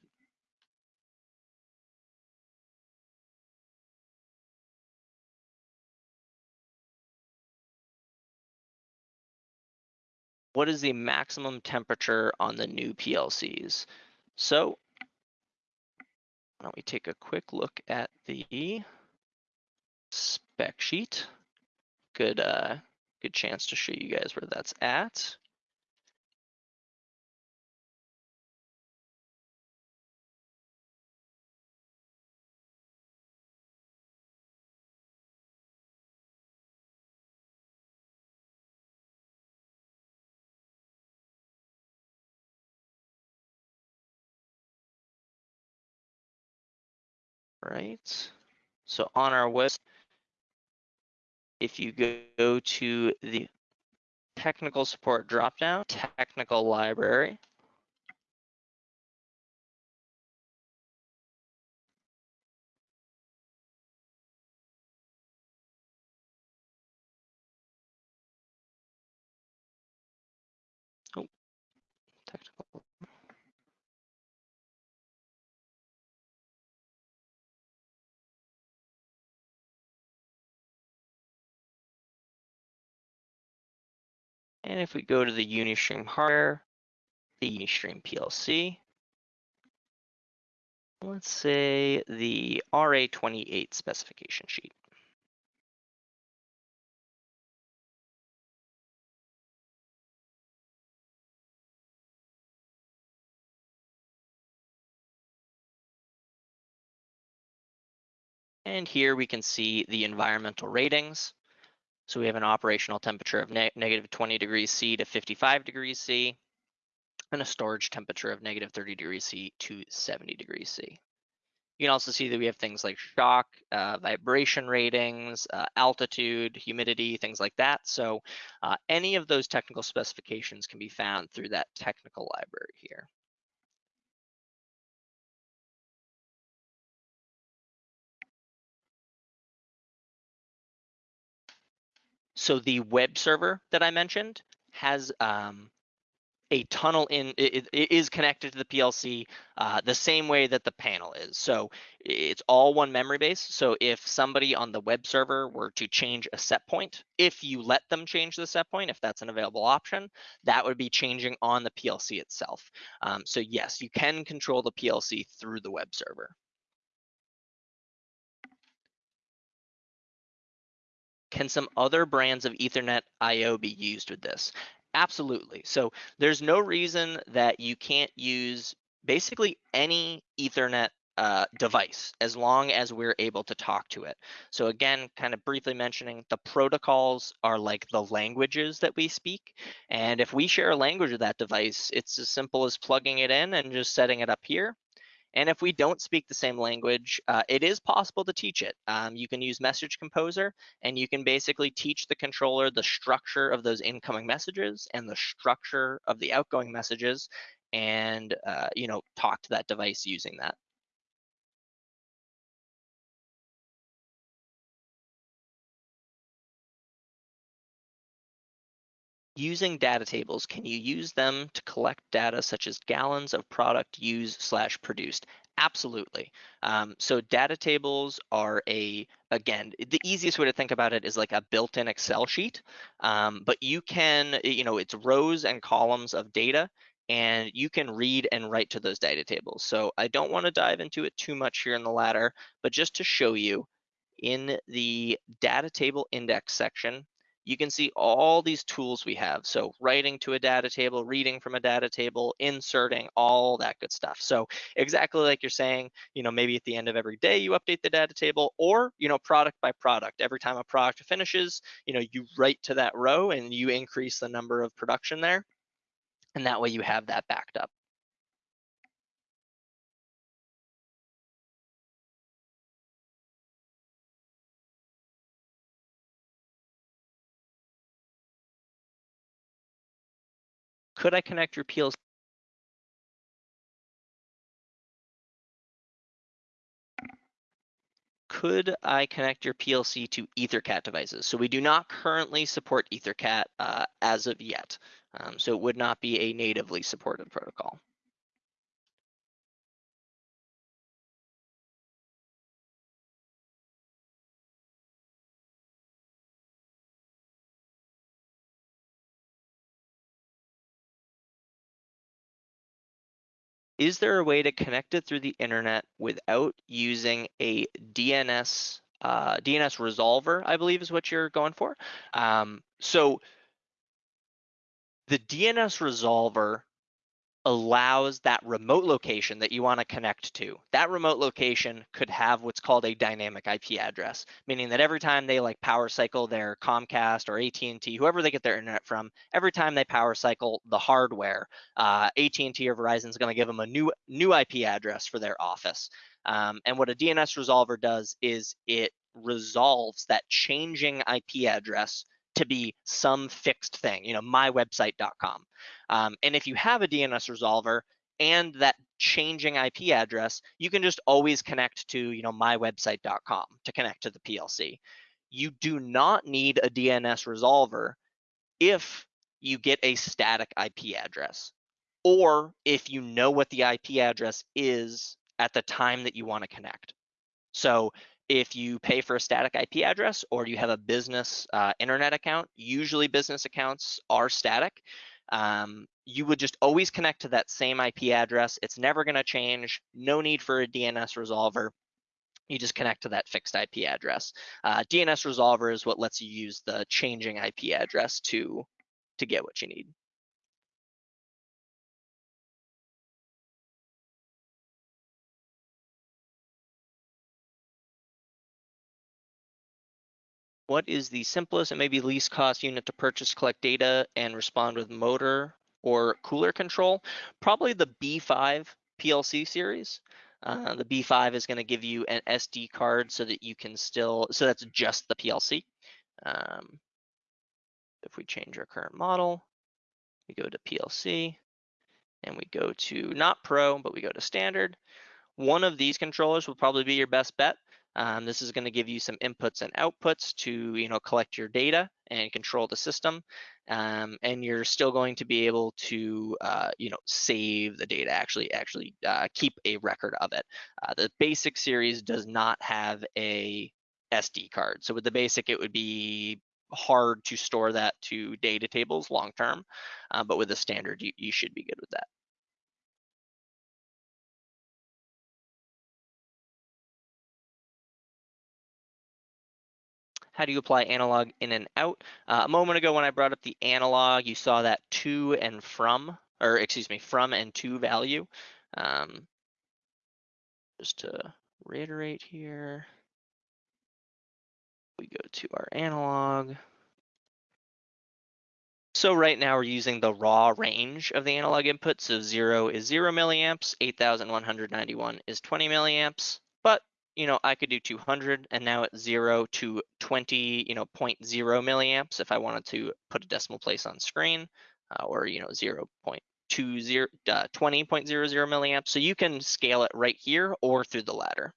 What is the maximum temperature on the new PLCs? So why don't we take a quick look at the spec sheet. Good, uh, good chance to show you guys where that's at. Right. So on our website, if you go to the technical support dropdown, technical library, And if we go to the Unistream hardware, the Unistream PLC, let's say the RA28 specification sheet. And here we can see the environmental ratings. So we have an operational temperature of ne negative 20 degrees C to 55 degrees C, and a storage temperature of negative 30 degrees C to 70 degrees C. You can also see that we have things like shock, uh, vibration ratings, uh, altitude, humidity, things like that. So uh, any of those technical specifications can be found through that technical library here. So the web server that I mentioned has um, a tunnel in it, it is connected to the PLC uh, the same way that the panel is. So it's all one memory base. So if somebody on the web server were to change a set point, if you let them change the set point, if that's an available option, that would be changing on the PLC itself. Um, so yes, you can control the PLC through the web server. Can some other brands of Ethernet IO be used with this? Absolutely. So there's no reason that you can't use basically any Ethernet uh, device as long as we're able to talk to it. So again, kind of briefly mentioning the protocols are like the languages that we speak. And if we share a language with that device, it's as simple as plugging it in and just setting it up here. And if we don't speak the same language, uh, it is possible to teach it. Um, you can use Message Composer and you can basically teach the controller the structure of those incoming messages and the structure of the outgoing messages and, uh, you know, talk to that device using that. Using data tables, can you use them to collect data such as gallons of product used slash produced? Absolutely. Um, so data tables are a, again, the easiest way to think about it is like a built-in Excel sheet, um, but you can, you know, it's rows and columns of data and you can read and write to those data tables. So I don't want to dive into it too much here in the ladder, but just to show you in the data table index section, you can see all these tools we have. So writing to a data table, reading from a data table, inserting, all that good stuff. So exactly like you're saying, you know, maybe at the end of every day you update the data table or, you know, product by product. Every time a product finishes, you know, you write to that row and you increase the number of production there. And that way you have that backed up. Could I connect your PLC? Could I connect your PLC to EtherCAT devices? So we do not currently support EtherCAT uh, as of yet. Um, so it would not be a natively supported protocol. Is there a way to connect it through the internet without using a DNS uh, DNS resolver, I believe is what you're going for. Um, so the DNS resolver allows that remote location that you want to connect to. That remote location could have what's called a dynamic IP address, meaning that every time they like power cycle their Comcast or AT&T, whoever they get their internet from, every time they power cycle the hardware, uh, AT&T or Verizon is going to give them a new new IP address for their office. Um, and what a DNS resolver does is it resolves that changing IP address to be some fixed thing, you know, mywebsite.com. Um, and if you have a DNS resolver and that changing IP address, you can just always connect to, you know, mywebsite.com to connect to the PLC. You do not need a DNS resolver if you get a static IP address or if you know what the IP address is at the time that you want to connect. So if you pay for a static IP address or you have a business uh, internet account, usually business accounts are static. Um, you would just always connect to that same IP address. It's never going to change. No need for a DNS resolver. You just connect to that fixed IP address. Uh, DNS resolver is what lets you use the changing IP address to to get what you need. What is the simplest and maybe least cost unit to purchase, collect data, and respond with motor or cooler control? Probably the B5 PLC series. Uh, the B5 is going to give you an SD card so that you can still, so that's just the PLC. Um, if we change our current model, we go to PLC and we go to not Pro, but we go to standard. One of these controllers will probably be your best bet. Um, this is going to give you some inputs and outputs to you know collect your data and control the system, um, and you're still going to be able to uh, you know save the data, actually actually uh, keep a record of it. Uh, the basic series does not have a SD card, so with the basic it would be hard to store that to data tables long term, uh, but with the standard you, you should be good with that. How do you apply analog in and out? Uh, a moment ago when I brought up the analog, you saw that to and from, or excuse me, from and to value. Um, just to reiterate here, we go to our analog. So right now we're using the raw range of the analog input. So zero is zero milliamps, 8,191 is 20 milliamps, but you know, I could do 200 and now it's zero to 20, you know, 0.0 milliamps if I wanted to put a decimal place on screen uh, or, you know, 0 0.20, uh, 20.00 milliamps. So you can scale it right here or through the ladder.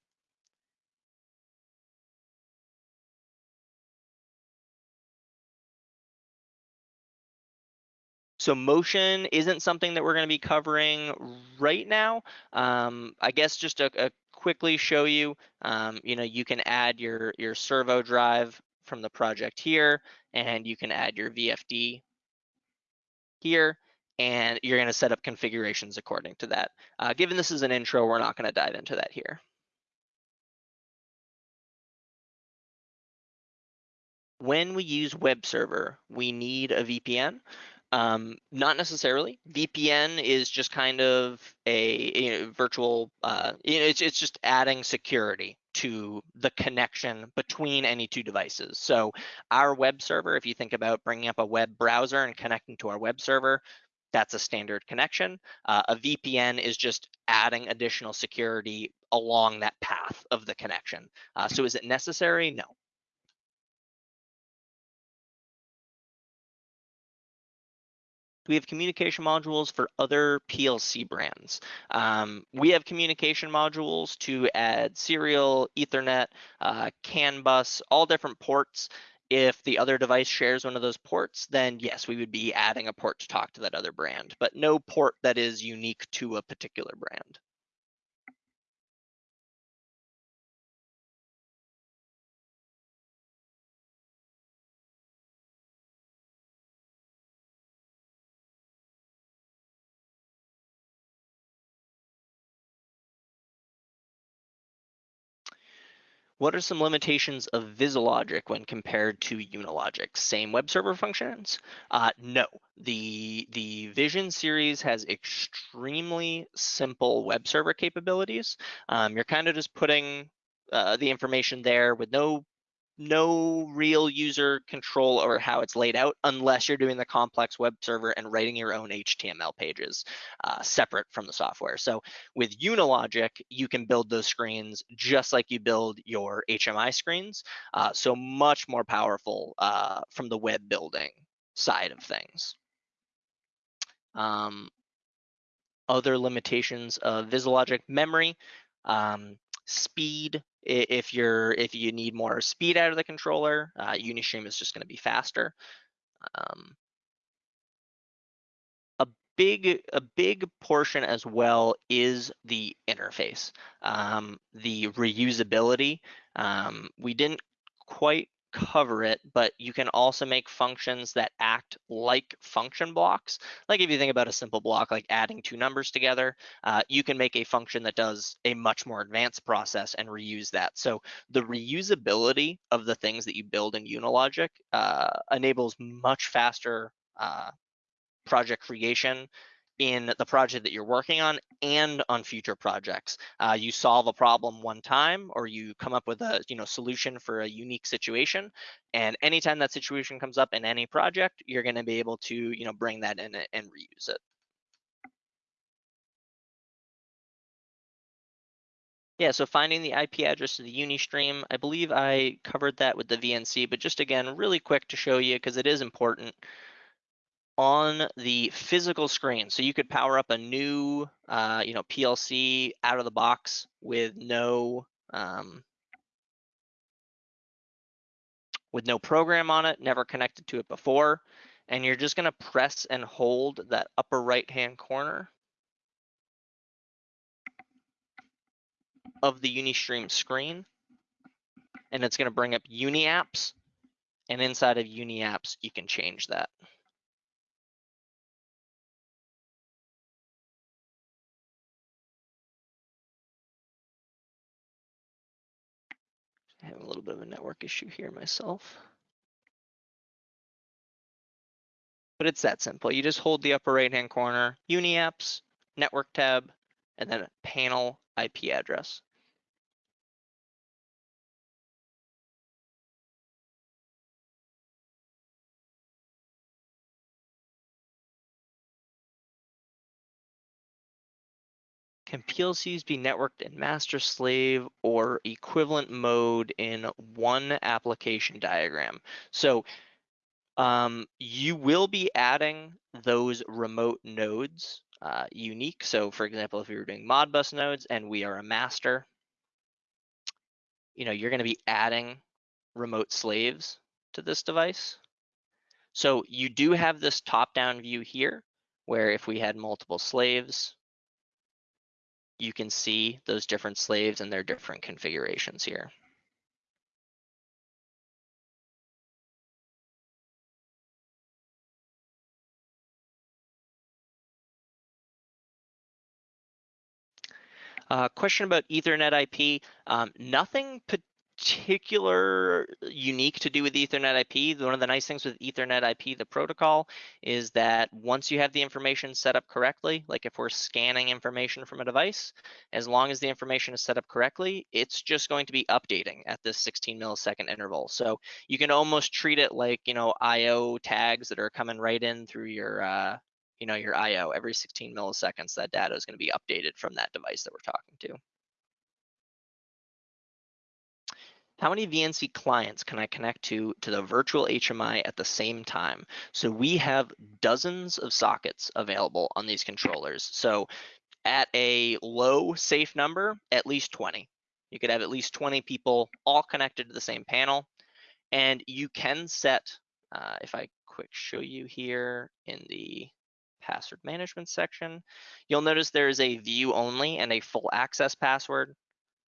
So motion isn't something that we're going to be covering right now. Um, I guess just a, a quickly show you, um, you know, you can add your, your servo drive from the project here, and you can add your VFD here, and you're gonna set up configurations according to that. Uh, given this is an intro, we're not gonna dive into that here. When we use web server, we need a VPN. Um, not necessarily. VPN is just kind of a you know, virtual. Uh, it's it's just adding security to the connection between any two devices. So our web server, if you think about bringing up a web browser and connecting to our web server, that's a standard connection. Uh, a VPN is just adding additional security along that path of the connection. Uh, so is it necessary? No. We have communication modules for other PLC brands. Um, we have communication modules to add serial, Ethernet, uh, CAN bus, all different ports. If the other device shares one of those ports, then yes, we would be adding a port to talk to that other brand, but no port that is unique to a particular brand. What are some limitations of VisiLogic when compared to Unilogic? Same web server functions? Uh, no, the, the Vision series has extremely simple web server capabilities. Um, you're kind of just putting uh, the information there with no no real user control over how it's laid out unless you're doing the complex web server and writing your own HTML pages uh, separate from the software. So with Unilogic, you can build those screens just like you build your HMI screens. Uh, so much more powerful uh, from the web building side of things. Um, other limitations of VisiLogic memory. Um, speed if you're if you need more speed out of the controller uh, unistream is just going to be faster. Um, a big a big portion as well is the interface. Um, the reusability um, we didn't quite cover it, but you can also make functions that act like function blocks. Like if you think about a simple block like adding two numbers together, uh, you can make a function that does a much more advanced process and reuse that. So the reusability of the things that you build in Unilogic uh, enables much faster uh, project creation in the project that you're working on and on future projects. Uh, you solve a problem one time or you come up with a you know solution for a unique situation and anytime that situation comes up in any project, you're going to be able to you know bring that in and reuse it. Yeah, so finding the IP address of the Unistream, I believe I covered that with the VNC, but just again, really quick to show you because it is important on the physical screen. So you could power up a new, uh, you know, PLC out of the box with no, um, with no program on it, never connected to it before. And you're just gonna press and hold that upper right-hand corner of the Unistream screen. And it's gonna bring up UniApps. And inside of UniApps, you can change that. I have a little bit of a network issue here myself. But it's that simple. You just hold the upper right hand corner, Uniapps, Network tab, and then panel IP address. Can PLCs be networked in master slave or equivalent mode in one application diagram? So um, you will be adding those remote nodes uh, unique. So for example, if we were doing Modbus nodes and we are a master, you know, you're going to be adding remote slaves to this device. So you do have this top-down view here, where if we had multiple slaves, you can see those different slaves and their different configurations here. Uh, question about Ethernet IP. Um, nothing particular unique to do with Ethernet IP. One of the nice things with Ethernet IP, the protocol, is that once you have the information set up correctly, like if we're scanning information from a device, as long as the information is set up correctly, it's just going to be updating at this 16 millisecond interval. So you can almost treat it like, you know, IO tags that are coming right in through your, uh, you know, your IO every 16 milliseconds, that data is going to be updated from that device that we're talking to. How many VNC clients can I connect to to the virtual HMI at the same time? So we have dozens of sockets available on these controllers. So at a low safe number, at least 20. You could have at least 20 people all connected to the same panel. And you can set, uh, if I quick show you here in the password management section, you'll notice there is a view only and a full access password.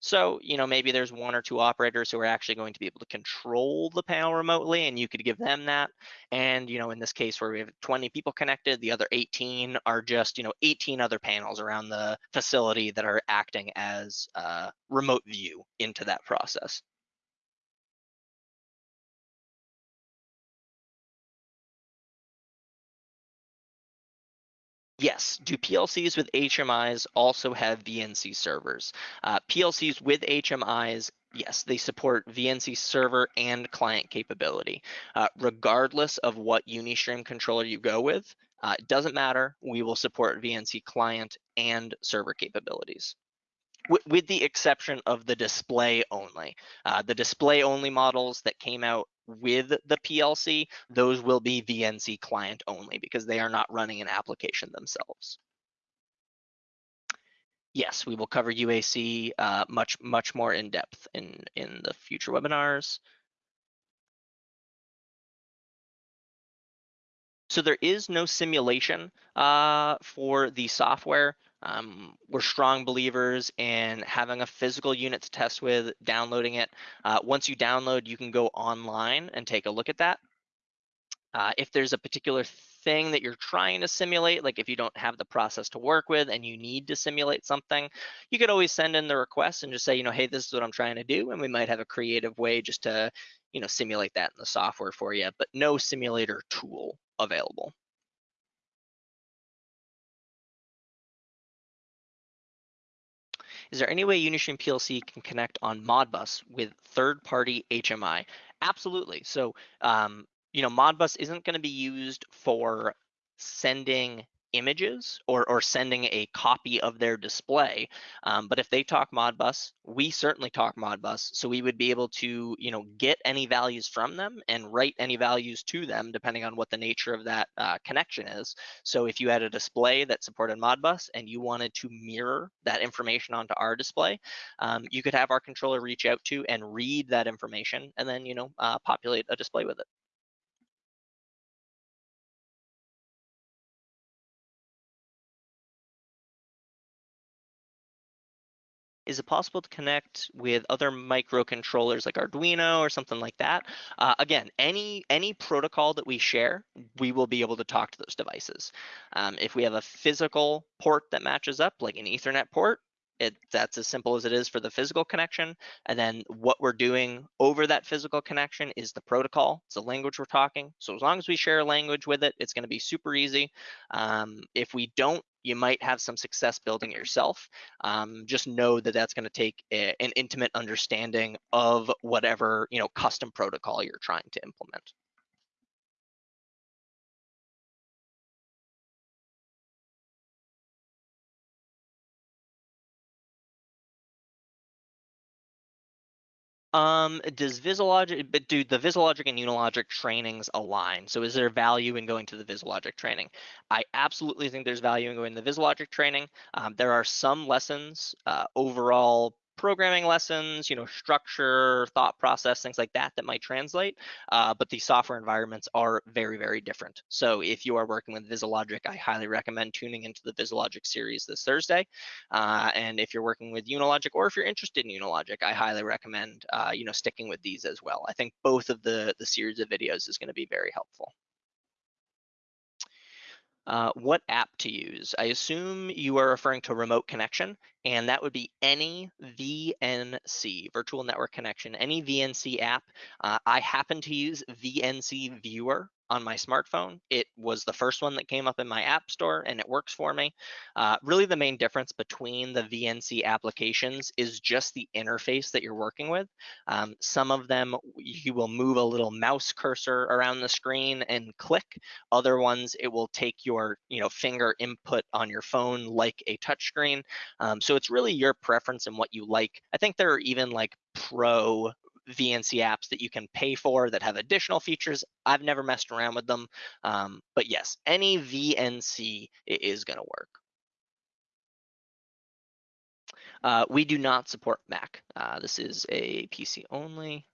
So, you know, maybe there's one or two operators who are actually going to be able to control the panel remotely and you could give them that. And, you know, in this case where we have 20 people connected, the other 18 are just, you know, 18 other panels around the facility that are acting as a remote view into that process. Yes. Do PLCs with HMIs also have VNC servers? Uh, PLCs with HMIs, yes, they support VNC server and client capability. Uh, regardless of what Unistream controller you go with, uh, it doesn't matter. We will support VNC client and server capabilities with the exception of the display only. Uh, the display only models that came out with the PLC, those will be VNC client only because they are not running an application themselves. Yes, we will cover UAC uh, much, much more in depth in, in the future webinars. So there is no simulation uh, for the software. Um, we're strong believers in having a physical unit to test with, downloading it. Uh, once you download, you can go online and take a look at that. Uh, if there's a particular thing that you're trying to simulate, like if you don't have the process to work with and you need to simulate something, you could always send in the request and just say, you know, hey, this is what I'm trying to do. And we might have a creative way just to, you know, simulate that in the software for you, but no simulator tool available. Is there any way Unistream PLC can connect on Modbus with third-party HMI? Absolutely. So, um, you know, Modbus isn't going to be used for sending images or, or sending a copy of their display. Um, but if they talk Modbus, we certainly talk Modbus. So we would be able to, you know, get any values from them and write any values to them depending on what the nature of that uh, connection is. So if you had a display that supported Modbus and you wanted to mirror that information onto our display, um, you could have our controller reach out to and read that information and then, you know, uh, populate a display with it. Is it possible to connect with other microcontrollers like Arduino or something like that? Uh, again, any any protocol that we share, we will be able to talk to those devices. Um, if we have a physical port that matches up, like an Ethernet port, it, that's as simple as it is for the physical connection. And then what we're doing over that physical connection is the protocol. It's the language we're talking. So as long as we share a language with it, it's going to be super easy. Um, if we don't, you might have some success building it yourself. Um, just know that that's going to take a, an intimate understanding of whatever you know custom protocol you're trying to implement. Um, does VisiLogic, but do the VisiLogic and Unilogic trainings align? So is there value in going to the VisiLogic training? I absolutely think there's value in going to the VisiLogic training. Um, there are some lessons, uh, overall programming lessons, you know, structure, thought process, things like that that might translate. Uh, but the software environments are very, very different. So if you are working with VisiLogic, I highly recommend tuning into the VisiLogic series this Thursday. Uh, and if you're working with Unilogic or if you're interested in Unilogic, I highly recommend, uh, you know, sticking with these as well. I think both of the, the series of videos is going to be very helpful. Uh, what app to use. I assume you are referring to remote connection, and that would be any VNC, virtual network connection, any VNC app. Uh, I happen to use VNC Viewer on my smartphone. It was the first one that came up in my app store and it works for me. Uh, really the main difference between the VNC applications is just the interface that you're working with. Um, some of them you will move a little mouse cursor around the screen and click. Other ones it will take your you know finger input on your phone like a touchscreen. Um, so it's really your preference and what you like. I think there are even like pro VNC apps that you can pay for that have additional features. I've never messed around with them, um, but yes, any VNC is going to work. Uh, we do not support Mac. Uh, this is a PC only.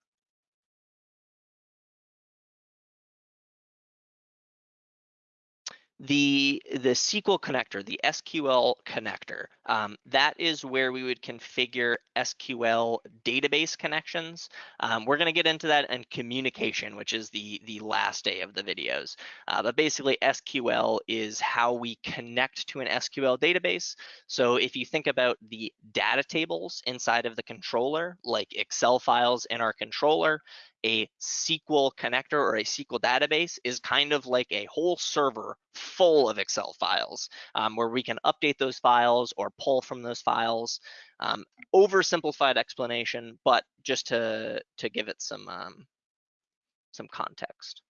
the the SQL connector, the SQL connector, um, that is where we would configure SQL database connections. Um, we're going to get into that in communication, which is the the last day of the videos. Uh, but basically, SQL is how we connect to an SQL database. So if you think about the data tables inside of the controller, like Excel files in our controller, a SQL connector or a SQL database is kind of like a whole server full of Excel files um, where we can update those files or pull from those files. Um, oversimplified explanation, but just to to give it some um, some context.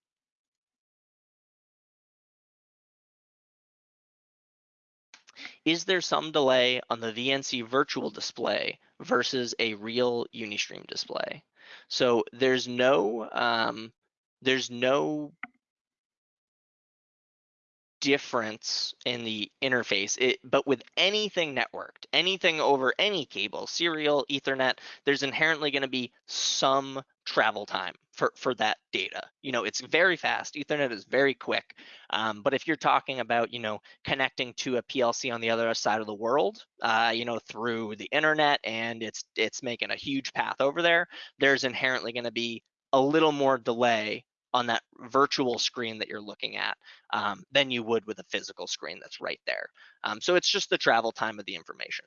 Is there some delay on the VNC virtual display versus a real Unistream display? So there's no um, there's no difference in the interface. It, but with anything networked anything over any cable serial ethernet there's inherently going to be some travel time for for that data. You know it's very fast. Ethernet is very quick. Um, but if you're talking about you know connecting to a plc on the other side of the world uh, you know through the internet and it's it's making a huge path over there there's inherently going to be a little more delay on that virtual screen that you're looking at um, than you would with a physical screen that's right there. Um, so it's just the travel time of the information.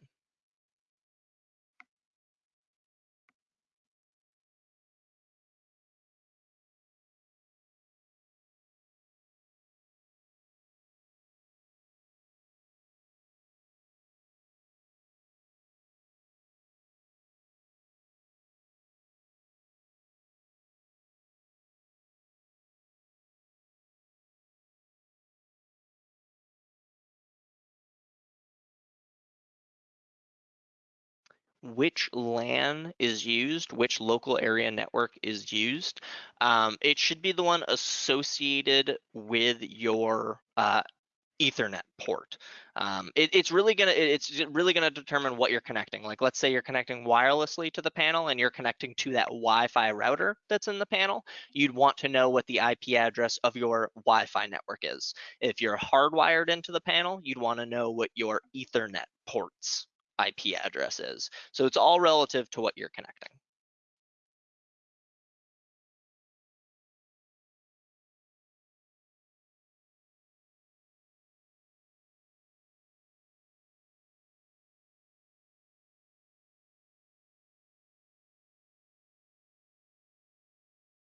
Which LAN is used, which local area network is used. Um, it should be the one associated with your uh, Ethernet port. Um, it, it's really gonna it's really gonna determine what you're connecting. Like let's say you're connecting wirelessly to the panel and you're connecting to that Wi-Fi router that's in the panel. You'd want to know what the IP address of your Wi-Fi network is. If you're hardwired into the panel, you'd want to know what your Ethernet ports IP address is. So it's all relative to what you're connecting.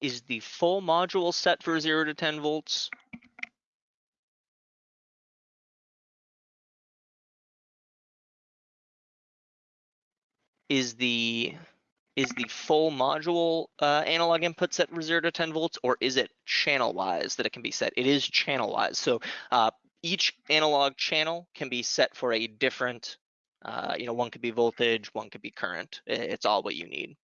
Is the full module set for 0 to 10 volts? Is the is the full module uh, analog input set for 0 to 10 volts or is it channel wise that it can be set? It is channel wise. So uh, each analog channel can be set for a different, uh, you know, one could be voltage, one could be current. It's all what you need.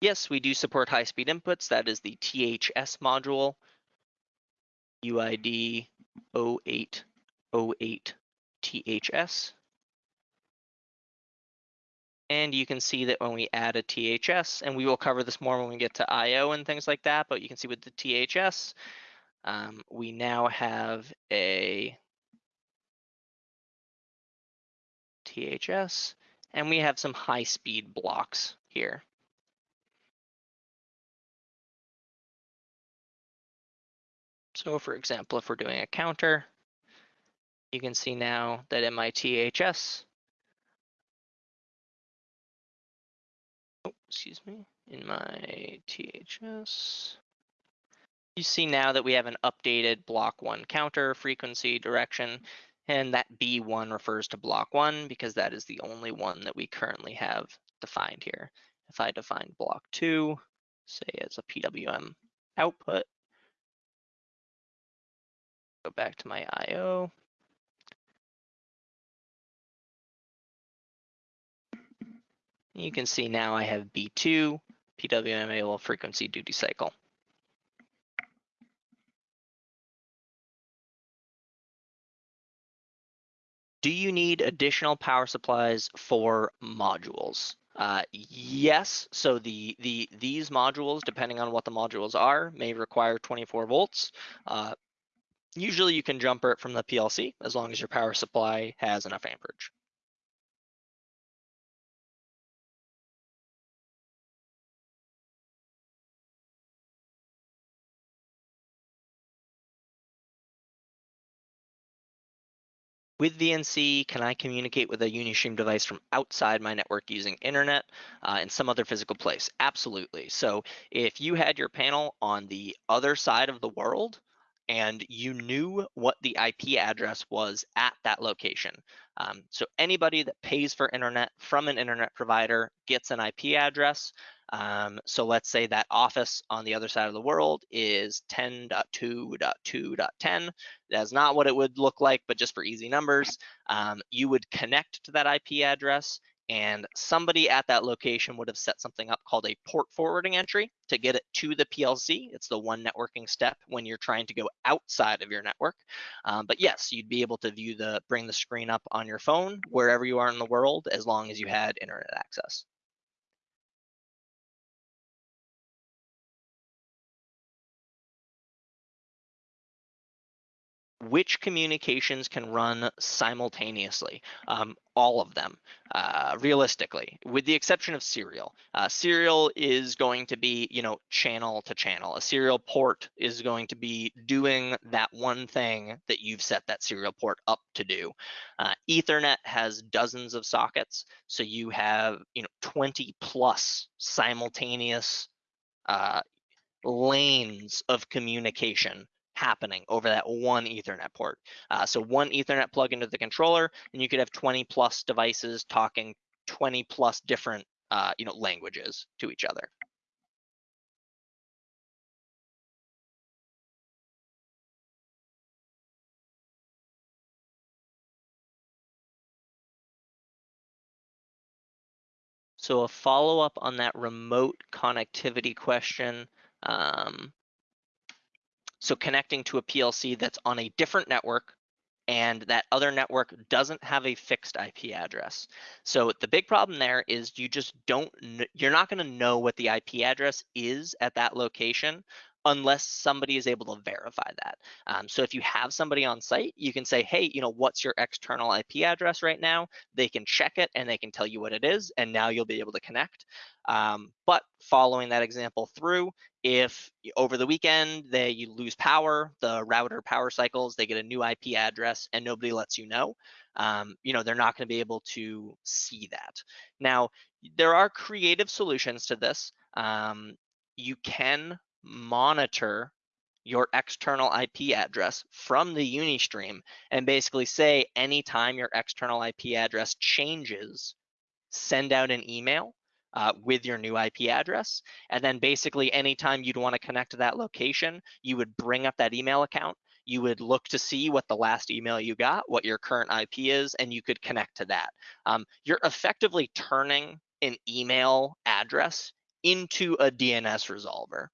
Yes, we do support high speed inputs. That is the THS module, UID 0808 THS. And you can see that when we add a THS, and we will cover this more when we get to IO and things like that, but you can see with the THS, um, we now have a THS, and we have some high speed blocks here. So for example, if we're doing a counter, you can see now that in my THS, excuse me, in my THS. You see now that we have an updated block one counter frequency direction, and that B1 refers to block one because that is the only one that we currently have defined here. If I define block two, say as a PWM output, go back to my IO, You can see now I have B2 PWM frequency duty cycle. Do you need additional power supplies for modules? Uh, yes, so the, the these modules, depending on what the modules are, may require 24 volts. Uh, usually you can jumper it from the PLC as long as your power supply has enough amperage. With VNC, can I communicate with a Unistream device from outside my network using internet uh, in some other physical place? Absolutely. So if you had your panel on the other side of the world and you knew what the IP address was at that location. Um, so anybody that pays for internet from an internet provider gets an IP address. Um, so let's say that office on the other side of the world is 10.2.2.10. That's not what it would look like, but just for easy numbers, um, you would connect to that IP address and somebody at that location would have set something up called a port forwarding entry to get it to the PLC. It's the one networking step when you're trying to go outside of your network. Um, but yes, you'd be able to view the, bring the screen up on your phone wherever you are in the world as long as you had internet access. Which communications can run simultaneously? Um, all of them, uh, realistically, with the exception of serial. Uh, serial is going to be, you know, channel to channel. A serial port is going to be doing that one thing that you've set that serial port up to do. Uh, Ethernet has dozens of sockets, so you have, you know, 20 plus simultaneous uh, lanes of communication happening over that one Ethernet port. Uh, so one Ethernet plug into the controller, and you could have 20 plus devices talking 20 plus different uh, you know, languages to each other. So a follow-up on that remote connectivity question, um, so connecting to a PLC that's on a different network and that other network doesn't have a fixed IP address. So the big problem there is you just don't, you're not gonna know what the IP address is at that location unless somebody is able to verify that. Um, so if you have somebody on site, you can say, hey, you know, what's your external IP address right now? They can check it and they can tell you what it is, and now you'll be able to connect. Um, but following that example through, if over the weekend they you lose power, the router power cycles, they get a new IP address and nobody lets you know, um, you know, they're not going to be able to see that. Now, there are creative solutions to this. Um, you can monitor your external IP address from the Unistream and basically say anytime your external IP address changes, send out an email uh, with your new IP address. And then basically anytime you'd want to connect to that location, you would bring up that email account. You would look to see what the last email you got, what your current IP is, and you could connect to that. Um, you're effectively turning an email address into a DNS resolver.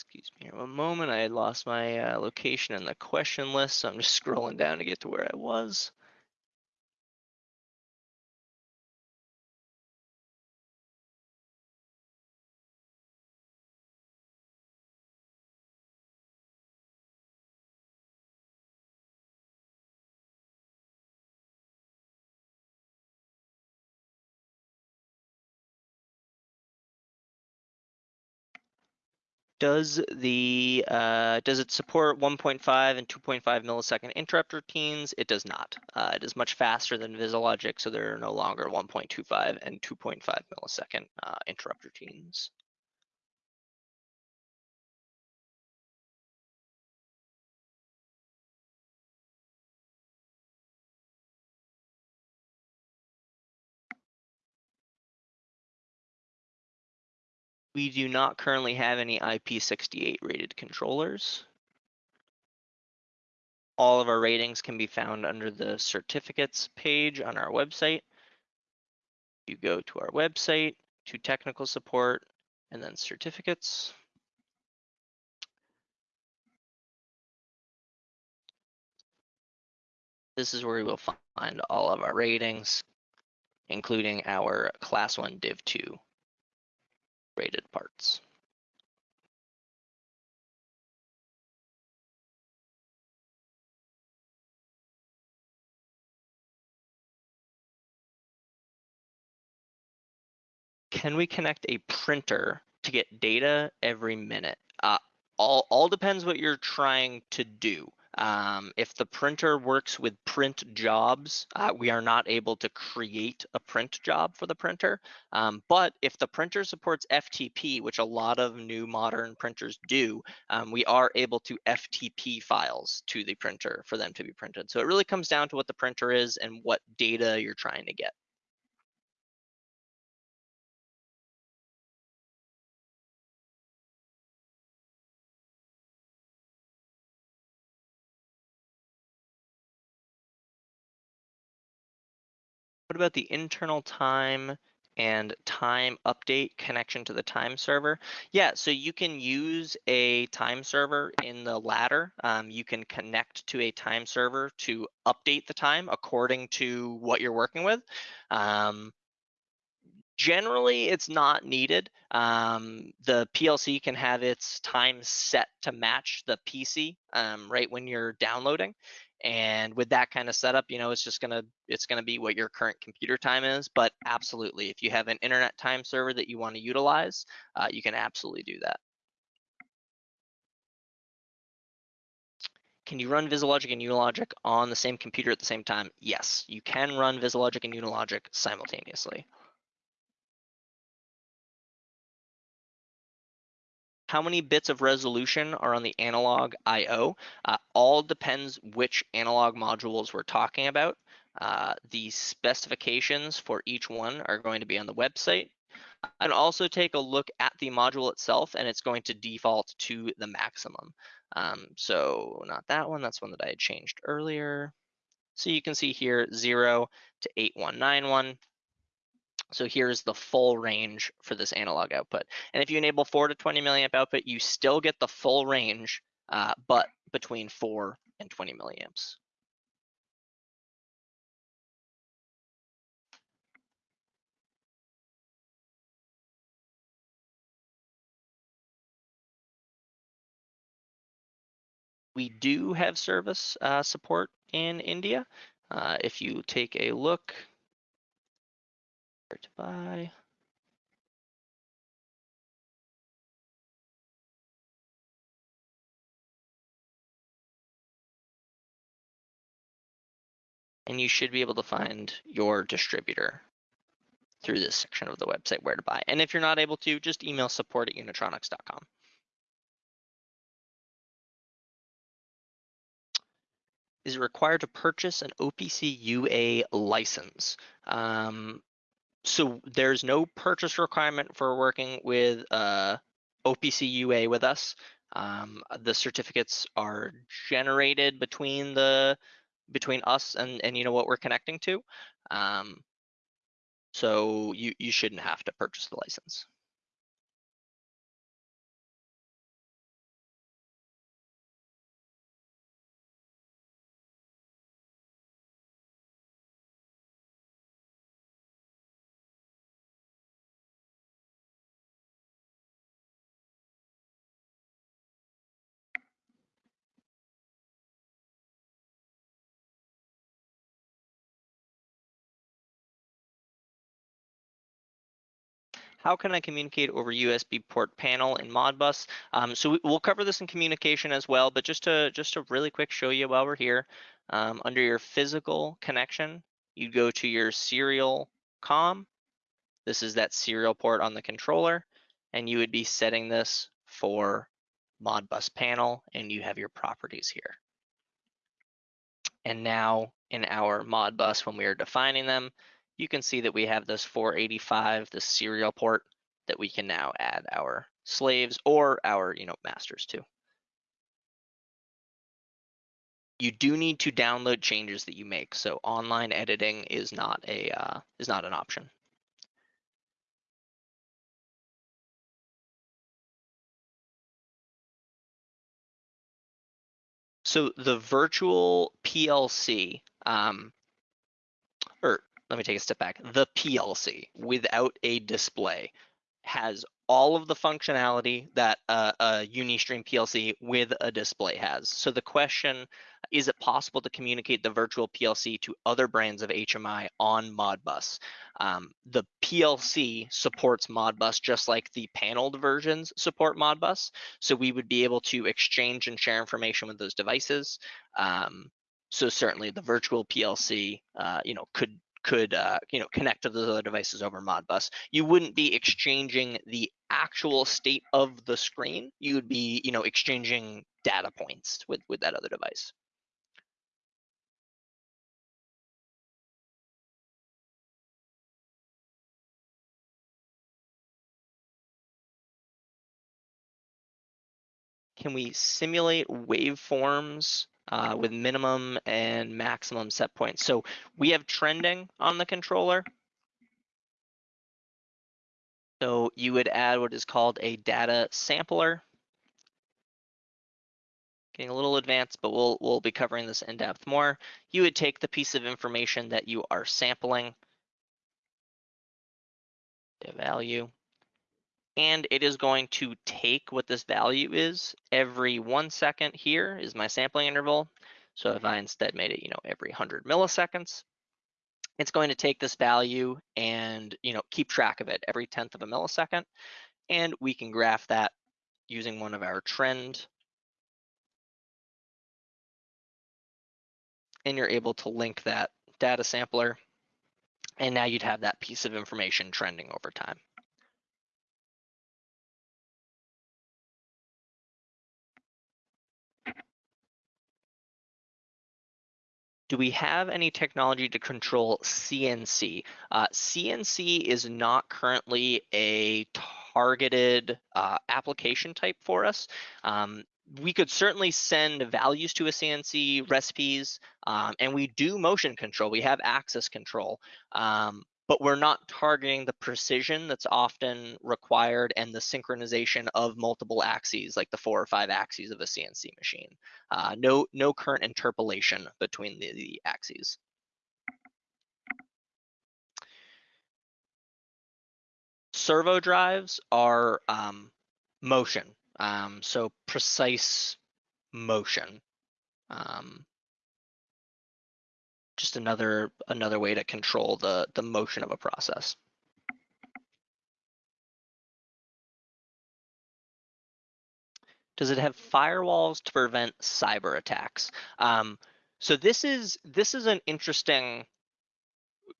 Excuse me one moment. I had lost my uh, location in the question list, so I'm just scrolling down to get to where I was. Does the uh, does it support 1.5 and 2.5 millisecond interrupt routines? It does not. Uh, it is much faster than VisiLogic, so there are no longer 1.25 and 2.5 millisecond uh, interrupt routines. We do not currently have any IP68 rated controllers. All of our ratings can be found under the certificates page on our website. You go to our website, to technical support, and then certificates. This is where we will find all of our ratings, including our class one div two rated parts. Can we connect a printer to get data every minute? Uh, all, all depends what you're trying to do. Um, if the printer works with print jobs, uh, we are not able to create a print job for the printer. Um, but if the printer supports FTP, which a lot of new modern printers do, um, we are able to FTP files to the printer for them to be printed. So it really comes down to what the printer is and what data you're trying to get. About the internal time and time update connection to the time server? Yeah, so you can use a time server in the ladder. Um, you can connect to a time server to update the time according to what you're working with. Um, generally, it's not needed. Um, the PLC can have its time set to match the PC um, right when you're downloading. And with that kind of setup, you know, it's just gonna it's gonna be what your current computer time is. But absolutely, if you have an internet time server that you want to utilize, uh, you can absolutely do that. Can you run VisiLogic and Unilogic on the same computer at the same time? Yes, you can run VisiLogic and Unilogic simultaneously. How many bits of resolution are on the analog I.O. Uh, all depends which analog modules we're talking about. Uh, the specifications for each one are going to be on the website. And also take a look at the module itself and it's going to default to the maximum. Um, so not that one, that's one that I had changed earlier. So you can see here 0 to 8191. So here's the full range for this analog output. And if you enable 4 to 20 milliamp output, you still get the full range, uh, but between 4 and 20 milliamps. We do have service uh, support in India. Uh, if you take a look, to buy. And you should be able to find your distributor through this section of the website where to buy. And if you're not able to, just email support at unitronics.com. Is it required to purchase an OPC UA license? Um, so there's no purchase requirement for working with uh, OPC UA with us. Um, the certificates are generated between the between us and and you know what we're connecting to. Um, so you you shouldn't have to purchase the license. How can I communicate over USB port panel in Modbus? Um, so we, will cover this in communication as well, but just to just to really quick show you while we're here, um, under your physical connection, you go to your serial COM. This is that serial port on the controller, and you would be setting this for Modbus panel, and you have your properties here. And now in our Modbus, when we are defining them, you can see that we have this 485, the serial port that we can now add our slaves or our you know masters to. You do need to download changes that you make, so online editing is not a uh, is not an option. So the virtual PLC, um, or let me take a step back. The PLC without a display has all of the functionality that a, Unistream PLC with a display has. So the question, is it possible to communicate the virtual PLC to other brands of HMI on Modbus? Um, the PLC supports Modbus just like the paneled versions support Modbus. So we would be able to exchange and share information with those devices. Um, so certainly the virtual PLC, uh, you know, could could uh, you know connect to those other devices over Modbus. You wouldn't be exchanging the actual state of the screen. You would be you know exchanging data points with with that other device. Can we simulate waveforms uh, with minimum and maximum set points. So we have trending on the controller. So you would add what is called a data sampler. Getting a little advanced, but we'll, we'll be covering this in depth more. You would take the piece of information that you are sampling, the value, and it is going to take what this value is every one second here is my sampling interval. So if I instead made it, you know, every 100 milliseconds, it's going to take this value and, you know, keep track of it every 10th of a millisecond. And we can graph that using one of our trend. And you're able to link that data sampler. And now you'd have that piece of information trending over time. Do we have any technology to control CNC? Uh, CNC is not currently a targeted uh, application type for us. Um, we could certainly send values to a CNC recipes, um, and we do motion control. We have axis control, um, but we're not targeting the precision that's often required and the synchronization of multiple axes, like the four or five axes of a CNC machine. Uh, no, no current interpolation between the, the axes. Servo drives are um, motion, um, so precise motion. Um, just another another way to control the the motion of a process. Does it have firewalls to prevent cyber attacks? Um, so this is this is an interesting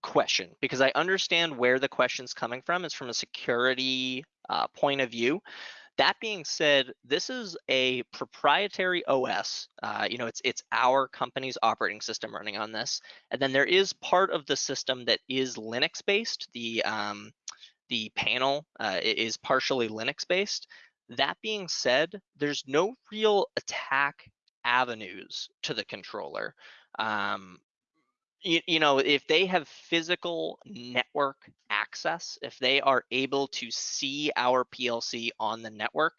question because I understand where the question's coming from. It's from a security uh, point of view. That being said, this is a proprietary OS. Uh, you know, it's it's our company's operating system running on this, and then there is part of the system that is Linux based. The um, the panel uh, is partially Linux based. That being said, there's no real attack avenues to the controller. Um, you, you know, if they have physical network access, if they are able to see our PLC on the network,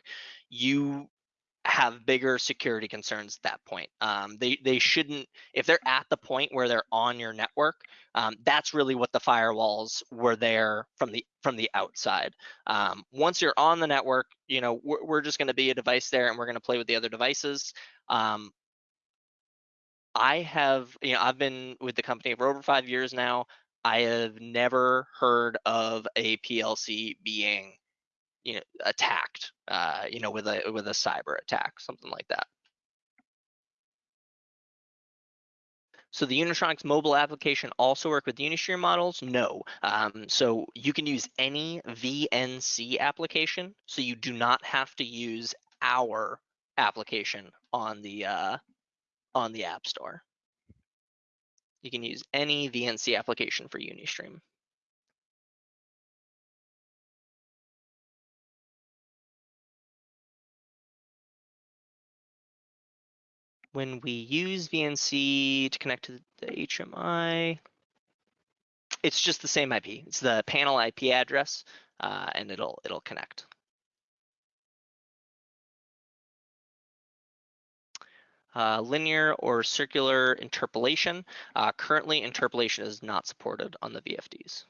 you have bigger security concerns at that point. Um, they they shouldn't if they're at the point where they're on your network. Um, that's really what the firewalls were there from the from the outside. Um, once you're on the network, you know we're, we're just going to be a device there, and we're going to play with the other devices. I have, you know, I've been with the company for over five years now. I have never heard of a PLC being, you know, attacked, uh, you know, with a with a cyber attack, something like that. So the Unitronics mobile application also work with Unistream models? No. Um, so you can use any VNC application. So you do not have to use our application on the uh, on the App Store. You can use any VNC application for Unistream. when we use VNC to connect to the HMI, it's just the same IP. It's the panel IP address, uh, and it'll it'll connect. Uh, linear or circular interpolation. Uh, currently, interpolation is not supported on the VFDs.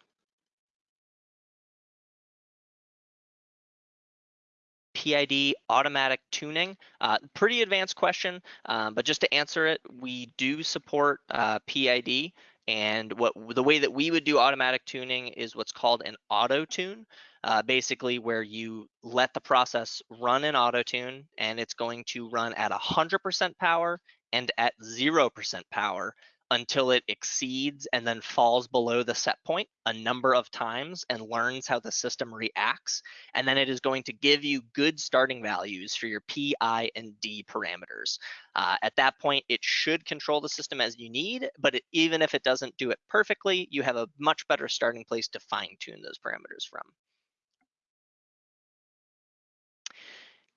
PID automatic tuning? Uh, pretty advanced question, um, but just to answer it, we do support uh, PID. And what the way that we would do automatic tuning is what's called an auto tune, uh, basically where you let the process run in auto tune and it's going to run at 100% power and at 0% power until it exceeds and then falls below the set point a number of times and learns how the system reacts. And then it is going to give you good starting values for your P, I, and D parameters. Uh, at that point, it should control the system as you need, but it, even if it doesn't do it perfectly, you have a much better starting place to fine tune those parameters from.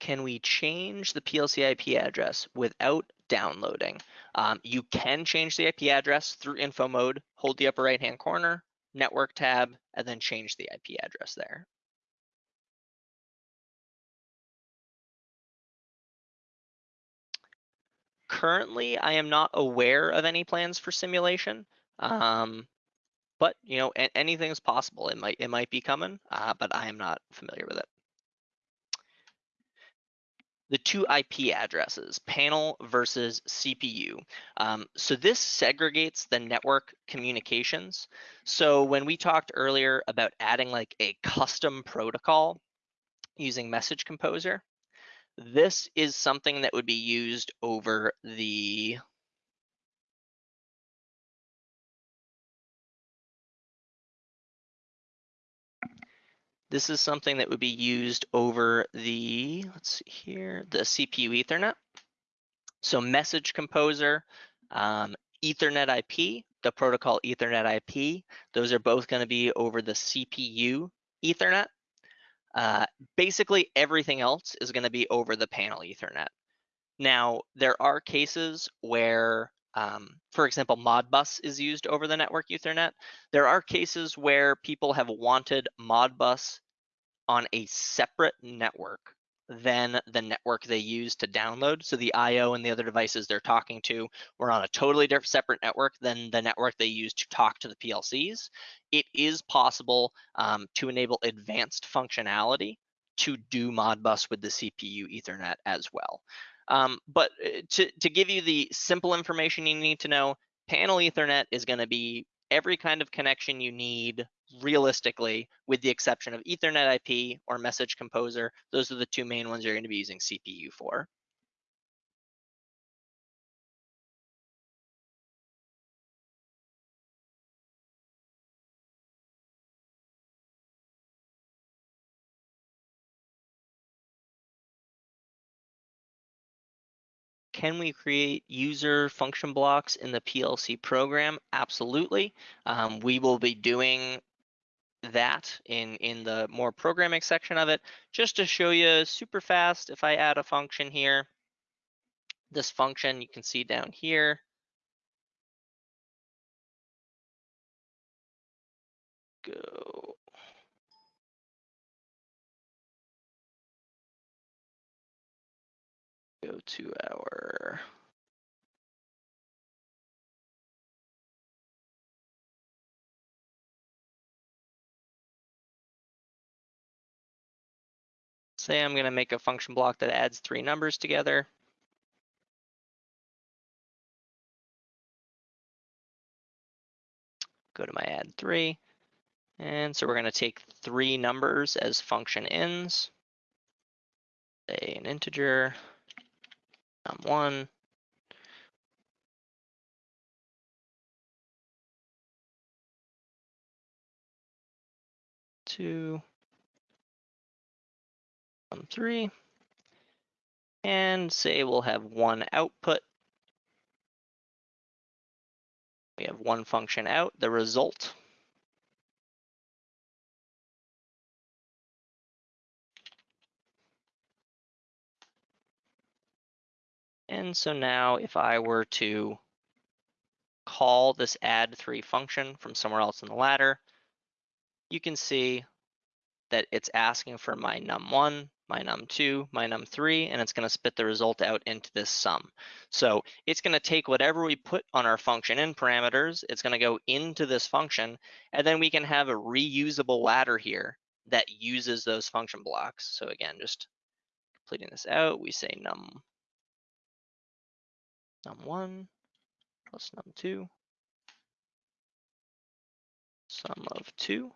Can we change the PLC IP address without downloading? Um, you can change the IP address through info mode, hold the upper right hand corner, network tab, and then change the IP address there. Currently, I am not aware of any plans for simulation, um, but you know, anything is possible. It might it might be coming, uh, but I am not familiar with it the two IP addresses, panel versus CPU. Um, so this segregates the network communications. So when we talked earlier about adding like a custom protocol using Message Composer, this is something that would be used over the This is something that would be used over the, let's see here, the CPU Ethernet. So message composer, um, Ethernet IP, the protocol Ethernet IP, those are both gonna be over the CPU Ethernet. Uh, basically everything else is gonna be over the panel Ethernet. Now, there are cases where um, for example, Modbus is used over the network Ethernet. There are cases where people have wanted Modbus on a separate network than the network they use to download. So the IO and the other devices they're talking to were on a totally different separate network than the network they use to talk to the PLCs. It is possible um, to enable advanced functionality to do Modbus with the CPU Ethernet as well. Um, but uh, to, to give you the simple information you need to know, panel Ethernet is going to be every kind of connection you need realistically, with the exception of Ethernet IP or Message Composer. Those are the two main ones you're going to be using CPU for. Can we create user function blocks in the PLC program? Absolutely. Um, we will be doing that in, in the more programming section of it. Just to show you super fast, if I add a function here, this function you can see down here, go go to our Say I'm going to make a function block that adds three numbers together. go to my add three. And so we're gonna take three numbers as function ins. Say an integer, num1, two, num three, and say we'll have one output. We have one function out, the result. And so now if I were to call this add three function from somewhere else in the ladder, you can see that it's asking for my num1, my num2, my num3, and it's going to spit the result out into this sum. So it's going to take whatever we put on our function in parameters, it's going to go into this function, and then we can have a reusable ladder here that uses those function blocks. So again, just completing this out, we say num num1 plus num2 sum of 2.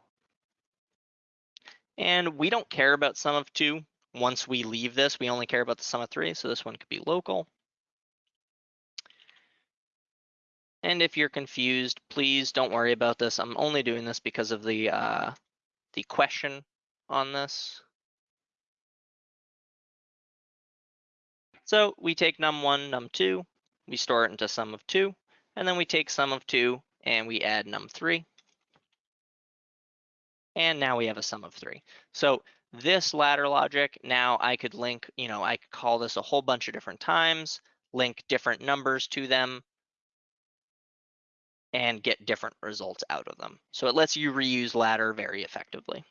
And we don't care about sum of 2 once we leave this. We only care about the sum of 3, so this one could be local. And if you're confused, please don't worry about this. I'm only doing this because of the uh, the question on this. So we take num1, num2, we store it into sum of 2, and then we take sum of 2 and we add num3. And now we have a sum of 3. So this ladder logic, now I could link, you know, I could call this a whole bunch of different times, link different numbers to them, and get different results out of them. So it lets you reuse ladder very effectively.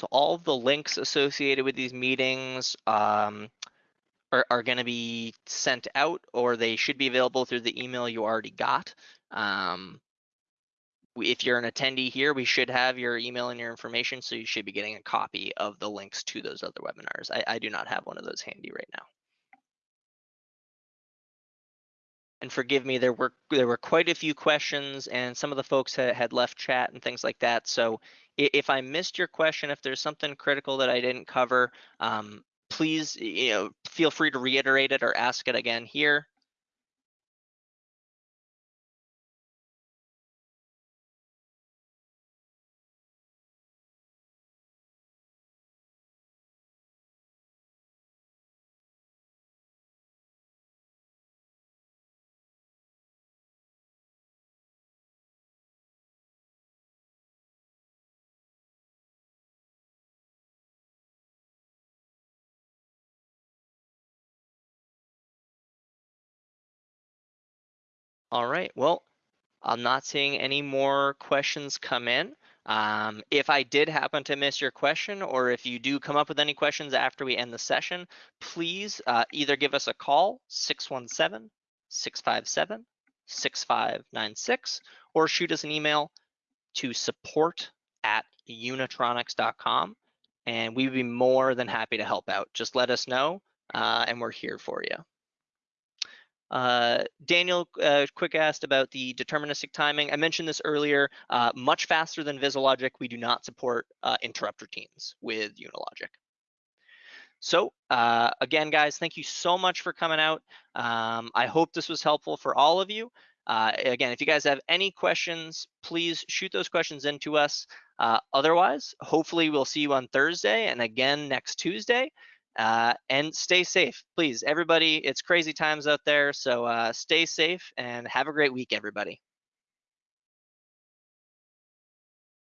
So all the links associated with these meetings um, are, are going to be sent out or they should be available through the email you already got. Um, if you're an attendee here, we should have your email and your information, so you should be getting a copy of the links to those other webinars. I, I do not have one of those handy right now. and forgive me, there were there were quite a few questions, and some of the folks had, had left chat and things like that. So if I missed your question, if there's something critical that I didn't cover, um, please you know feel free to reiterate it or ask it again here. All right, well, I'm not seeing any more questions come in. Um, if I did happen to miss your question, or if you do come up with any questions after we end the session, please uh, either give us a call, 617-657-6596, or shoot us an email to support at unitronics.com, and we'd be more than happy to help out. Just let us know, uh, and we're here for you. Uh, Daniel uh, quick asked about the deterministic timing. I mentioned this earlier, uh, much faster than VisiLogic, we do not support uh, interrupt routines with Unilogic. So uh, again, guys, thank you so much for coming out. Um, I hope this was helpful for all of you. Uh, again, if you guys have any questions, please shoot those questions into us. otherwise, hopefully we'll see you on Thursday and again next Tuesday. Uh, and stay safe, please. Everybody, it's crazy times out there, so uh, stay safe and have a great week, everybody.